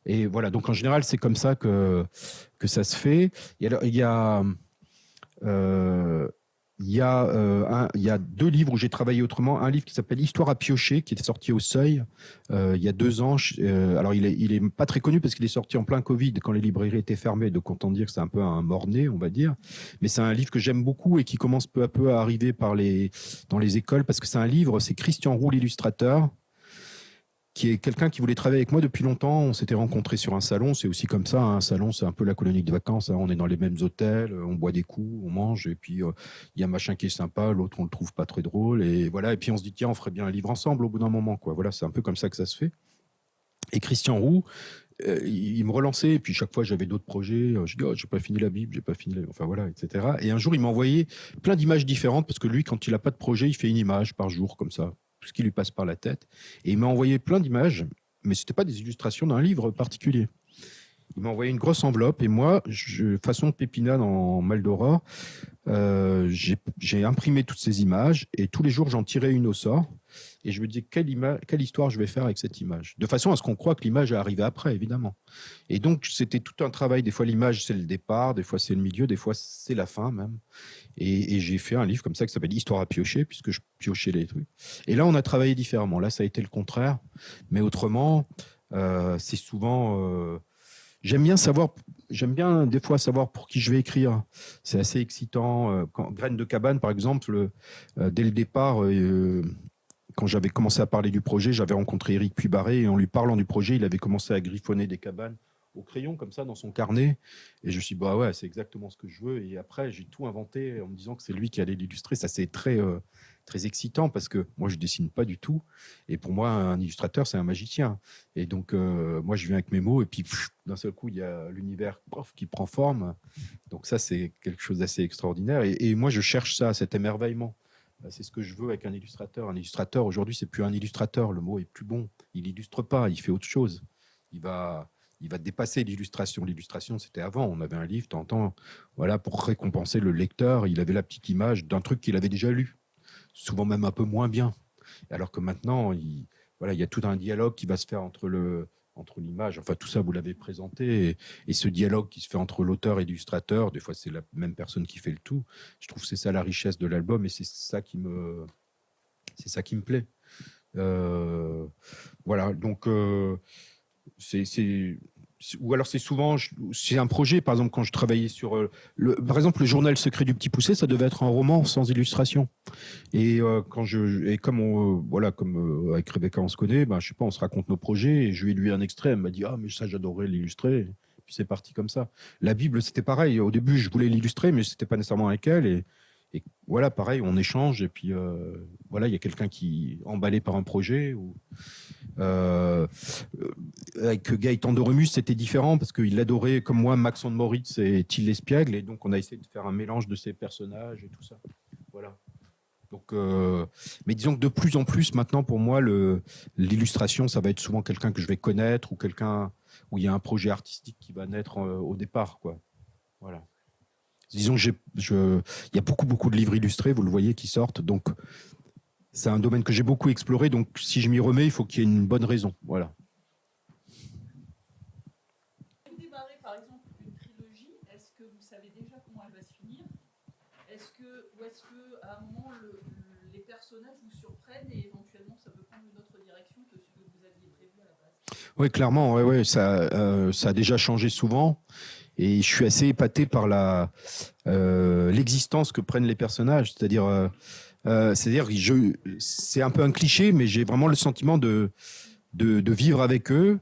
Et voilà, donc en général, c'est comme ça que, que ça se fait. Et alors, il y a. Euh, il y, a, euh, il y a deux livres où j'ai travaillé autrement. Un livre qui s'appelle Histoire à piocher, qui est sorti au Seuil euh, il y a deux ans. Euh, alors, il est, il est pas très connu parce qu'il est sorti en plein Covid, quand les librairies étaient fermées. Donc, on dire que c'est un peu un mort-né, on va dire. Mais c'est un livre que j'aime beaucoup et qui commence peu à peu à arriver par les, dans les écoles parce que c'est un livre, c'est Christian Roux, l'illustrateur qui est quelqu'un qui voulait travailler avec moi depuis longtemps. On s'était rencontrés sur un salon. C'est aussi comme ça. Hein. Un salon, c'est un peu la colonie de vacances. Hein. On est dans les mêmes hôtels, on boit des coups, on mange. Et puis, euh, il y a un machin qui est sympa, l'autre, on le trouve pas très drôle. Et voilà. Et puis, on se dit, tiens, on ferait bien un livre ensemble au bout d'un moment. Quoi. Voilà, c'est un peu comme ça que ça se fait. Et Christian Roux, euh, il me relançait. Et puis, chaque fois, j'avais d'autres projets. Je dis, oh, j'ai pas fini la Bible, j'ai pas fini la... Enfin, voilà, etc. Et un jour, il m'a envoyé plein d'images différentes parce que lui, quand il a pas de projet, il fait une image par jour, comme ça tout ce qui lui passe par la tête. Et il m'a envoyé plein d'images mais ce n'était pas des illustrations d'un livre particulier. Il m'a envoyé une grosse enveloppe et moi, je, façon Pépina dans Maldora, euh, j'ai imprimé toutes ces images et tous les jours j'en tirais une au sort et je me disais quelle, quelle histoire je vais faire avec cette image? De façon à ce qu'on croit que l'image est arrivée après, évidemment. Et donc c'était tout un travail. Des fois l'image c'est le départ, des fois c'est le milieu, des fois c'est la fin même. Et, j'ai fait un livre comme ça qui s'appelle Histoire à piocher, puisque je piochais les trucs. Et là, on a travaillé différemment. Là, ça a été le contraire. Mais autrement, euh, c'est souvent. Euh, j'aime bien savoir. J'aime bien des fois savoir pour qui je vais écrire. C'est assez excitant. Euh, quand, Graines de cabane, par exemple, dès le départ, quand j'avais commencé à parler du projet, j'avais rencontré Eric Puibaré et en lui parlant du projet, il avait commencé à griffonner des cabanes au crayon comme ça dans son carnet. Et je me suis dit, bah ouais, c'est exactement ce que je veux. Et après, j'ai tout inventé en me disant que c'est lui qui allait l'illustrer. Ça, c'est très, euh, très excitant parce que moi, je dessine pas du tout. Et pour moi, un illustrateur, c'est un magicien. Et donc, euh, moi, je viens avec mes mots et puis d'un seul coup, il y a l'univers qui prend forme. Donc ça, c'est quelque chose d'assez extraordinaire. Et, moi, je cherche ça, cet émerveillement. C'est ce que je veux avec un illustrateur. Un illustrateur, aujourd'hui, c'est plus un illustrateur. Le mot est plus bon. Il illustre pas, il fait autre chose. Il va, il va dépasser l'illustration. L'illustration, c'était avant. On avait un livre, t'entends, voilà, pour récompenser le lecteur. Il avait la petite image d'un truc qu'il avait déjà lu, souvent même un peu moins bien. Alors que maintenant, il, voilà, il y a tout un dialogue qui va se faire entre l'image, enfin tout ça vous l'avez présenté, et, ce dialogue qui se fait entre l'auteur et l'illustrateur, des fois c'est la même personne qui fait le tout. Je trouve c'est ça la richesse de l'album et c'est ça qui me, c'est plaît. Euh, voilà, donc euh, c'est ou alors c'est souvent c'est un projet par exemple quand je travaillais sur euh, le par exemple le journal secret du petit poussé ça devait être un roman sans illustration. Et euh, quand je et comme on, euh, voilà comme avec Rebecca on se connaît ben je sais pas on se raconte nos projets et je lui ai lu un extrait elle m'a dit ah mais ça j'adorerais l'illustrer. Puis c'est parti comme ça. La Bible c'était pareil. Au début je voulais l'illustrer mais c'était pas nécessairement avec elle. Et et voilà, pareil, on échange. Et puis euh, voilà, il y a quelqu'un qui est emballé par un projet. Ou, euh, avec Gaëtan de c'était différent parce qu'il adorait, comme moi, Maxon de Moritz et Till Espiègle, et donc on a essayé de faire un mélange de ces personnages et tout ça. Voilà. Donc, euh, mais disons que de plus en plus maintenant, pour moi, l'illustration, ça va être souvent quelqu'un que je vais connaître ou quelqu'un où il y a un projet artistique qui va naître au départ, quoi. Voilà disons il y a beaucoup beaucoup de livres illustrés, vous le voyez, qui sortent. Donc c'est un domaine que j'ai beaucoup exploré. Donc si je m'y remets, il faut qu'il y ait une bonne raison. Voilà. Démarrer par exemple une trilogie, est-ce que vous savez déjà comment elle va se finir? Est-ce que ou est-ce que à un moment les personnages vous surprennent et éventuellement ça peut prendre une autre direction que ce que vous aviez prévu à la base? Oui, clairement, ouais, ouais, ça, euh, ça a déjà changé souvent. Et je suis assez épaté par la euh, l'existence que prennent les personnages. C'est-à-dire, euh, euh, c'est-à-dire, c'est un peu un cliché, mais j'ai vraiment le sentiment de, vivre avec eux.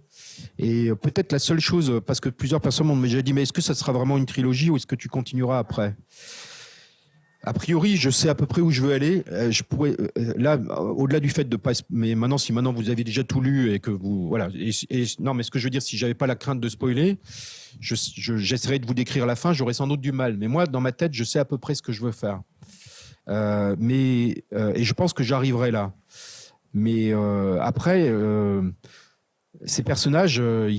Et peut-être la seule chose, parce que plusieurs personnes m'ont déjà dit, mais est-ce que ça sera vraiment une trilogie ou est-ce que tu continueras après? A priori, je sais à peu près où je veux aller. Euh, je euh, là, au-delà du fait de pas, mais maintenant, si maintenant vous avez déjà tout lu et que vous, voilà, et, non, mais ce que je veux dire, si j'avais pas la crainte de spoiler, j'essaierais je, de vous décrire la fin, j'aurais sans doute du mal. Mais moi, dans ma tête, je sais à peu près ce que je veux faire. Euh, mais et je pense que j'arriverai là. Mais après, ces personnages, euh,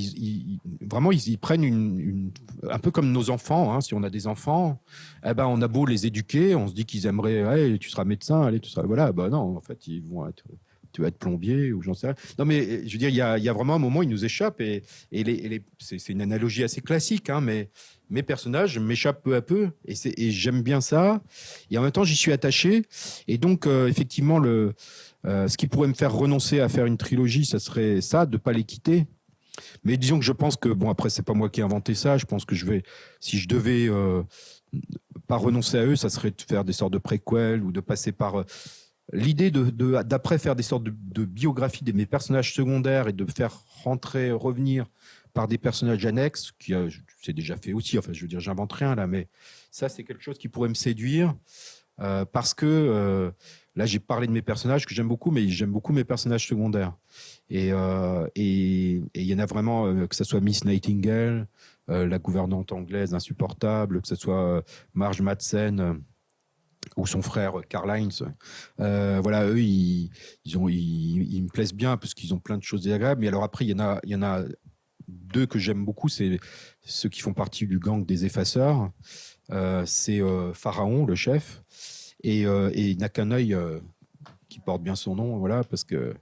vraiment, ils, prennent une, un peu comme nos enfants. Hein, si on a des enfants, eh ben, on a beau les éduquer, on se dit qu'ils aimeraient, tu seras médecin, allez, tu seras, voilà, ben non, en fait, ils vont être, tu vas être plombier ou j'en sais rien. Non, mais je veux dire, il y a, vraiment un moment, il nous échappe et, c'est une analogie assez classique, hein, mais mes personnages m'échappent peu à peu et, j'aime bien ça. Et en même temps, j'y suis attaché. Et donc, euh, effectivement, le euh, ce qui pourrait me faire renoncer à faire une trilogie, ça serait ça, de pas les quitter. Mais disons que je pense que bon après c'est pas moi qui ai inventé ça. Je pense que je vais, si je devais euh, pas renoncer à eux, ça serait de faire des sortes de préquels ou de passer par l'idée d'après faire des sortes de, de biographies de mes personnages secondaires et de faire rentrer revenir par des personnages annexes qui c'est déjà fait aussi. Enfin je veux dire j'invente rien là, mais ça c'est quelque chose qui pourrait me séduire parce que Là, j'ai parlé de mes personnages que j'aime beaucoup, mais j'aime beaucoup mes personnages secondaires. Et euh, il y en a vraiment, euh, que ce soit Miss Nightingale, euh, la gouvernante anglaise insupportable, que ce soit Marge Madsen ou son frère Karl Heinz. voilà, eux, ils, ont, ils, me plaisent bien parce qu'ils ont plein de choses désagréables. Mais alors après, il y il y en a deux que j'aime beaucoup, c'est ceux qui font partie du gang des effaceurs. c'est Pharaon, le chef, et, euh, et il n'a qu'un œil euh, qui porte bien son nom, voilà, parce que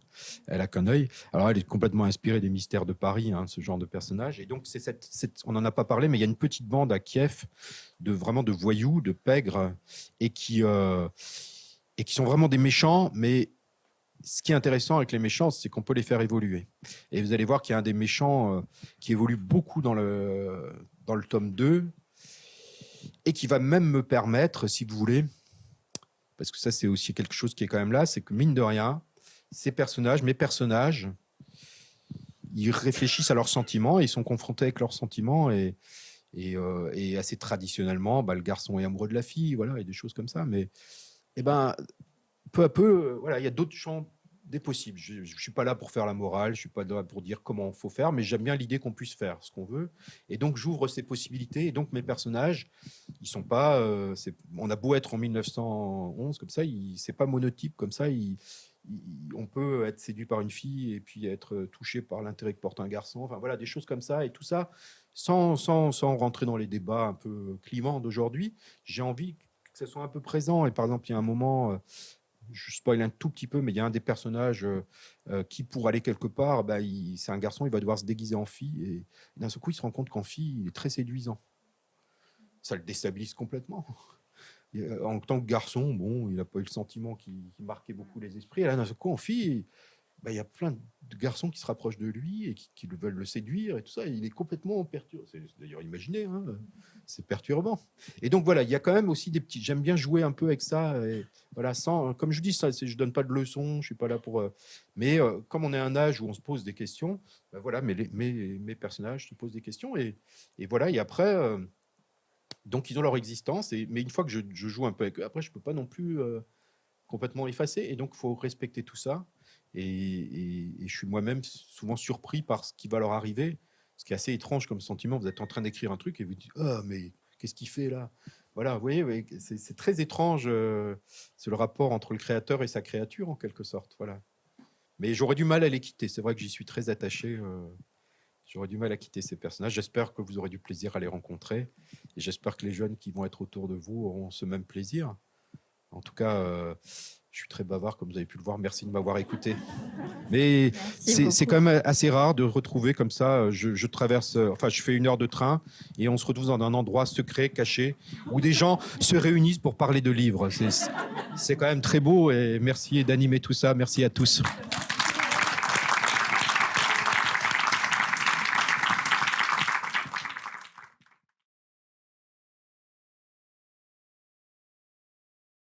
elle a qu'un œil. Alors, elle est complètement inspirée des mystères de Paris, hein, ce genre de personnage. Et donc, c'est cette, on n'en a pas parlé, mais il y a une petite bande à Kiev de vraiment de voyous, de pègres, et qui euh, et qui sont vraiment des méchants. Mais ce qui est intéressant avec les méchants, c'est qu'on peut les faire évoluer. Et vous allez voir qu'il y a un des méchants qui évolue beaucoup dans le dans le tome 2 et qui va même me permettre, si vous voulez, parce que ça c'est aussi quelque chose qui est quand même là, c'est que mine de rien, ces personnages, mes personnages, ils réfléchissent à leurs sentiments, ils sont confrontés avec leurs sentiments et, et, euh, assez traditionnellement, bah, le garçon est amoureux de la fille, voilà, et des choses comme ça. Mais eh ben, peu à peu, voilà, il y a d'autres champs des possibles. Je ne suis pas là pour faire la morale, je suis pas là pour dire comment il faut faire, mais j'aime bien l'idée qu'on puisse faire ce qu'on veut. Et donc, j'ouvre ces possibilités. Et donc, mes personnages, ils sont pas. Euh, on a beau être en 1911 comme ça, c'est pas monotype comme ça. on peut être séduit par une fille et puis être touché par l'intérêt que porte un garçon. Enfin, voilà, des choses comme ça. Et tout ça, sans, sans, sans rentrer dans les débats un peu clivants d'aujourd'hui, j'ai envie que ça soit un peu présent. Et par exemple, il y a un moment. Euh, je spoil un tout petit peu, mais il y a un des personnages euh, euh, qui, pour aller quelque part, bah, c'est un garçon, il va devoir se déguiser en fille, et d'un seul coup, il se rend compte qu'en fille, il est très séduisant. Ça le déstabilise complètement. En tant que garçon, bon, il n'a pas eu le sentiment qui, marquait beaucoup les esprits. Et là, d'un seul coup, en fille, bah, y a plein de garçons qui se rapprochent de lui et qui, veulent le séduire et tout ça. il est complètement perturbé. C'est d'ailleurs imaginé, hein, c'est perturbant. Et donc voilà, il y a quand même aussi des petits. J'aime bien jouer un peu avec ça. Voilà, sans, comme je dis, ça, je donne pas de leçons, je suis pas là pour. Euh, mais euh, comme on est à un âge où on se pose des questions, ben voilà, mes, mes, personnages se posent des questions et, voilà. Et après, euh, donc ils ont leur existence. Mais une fois que je, joue un peu avec eux, après je peux pas non plus complètement effacer. Et donc il faut respecter tout ça. Et, je suis moi-même souvent surpris par ce qui va leur arriver. Ce qui est assez étrange comme sentiment. Vous êtes en train d'écrire un truc et vous dites Ah, mais qu'est-ce qu'il fait là? Voilà, vous voyez, c'est très étrange. Euh, c'est le rapport entre le créateur et sa créature, en quelque sorte. Voilà. Mais j'aurais du mal à les quitter. C'est vrai que j'y suis très attaché. Euh, j'aurais du mal à quitter ces personnages. J'espère que vous aurez du plaisir à les rencontrer. Et j'espère que les jeunes qui vont être autour de vous auront ce même plaisir. En tout cas, euh, je suis très bavard, comme vous avez pu le voir. Merci de m'avoir écouté. Mais c'est quand même assez rare de retrouver comme ça. Je, traverse, enfin, je fais une heure de train et on se retrouve dans un endroit secret, caché, où des gens se réunissent pour parler de livres. C'est quand même très beau et merci d'animer tout ça. Merci à tous.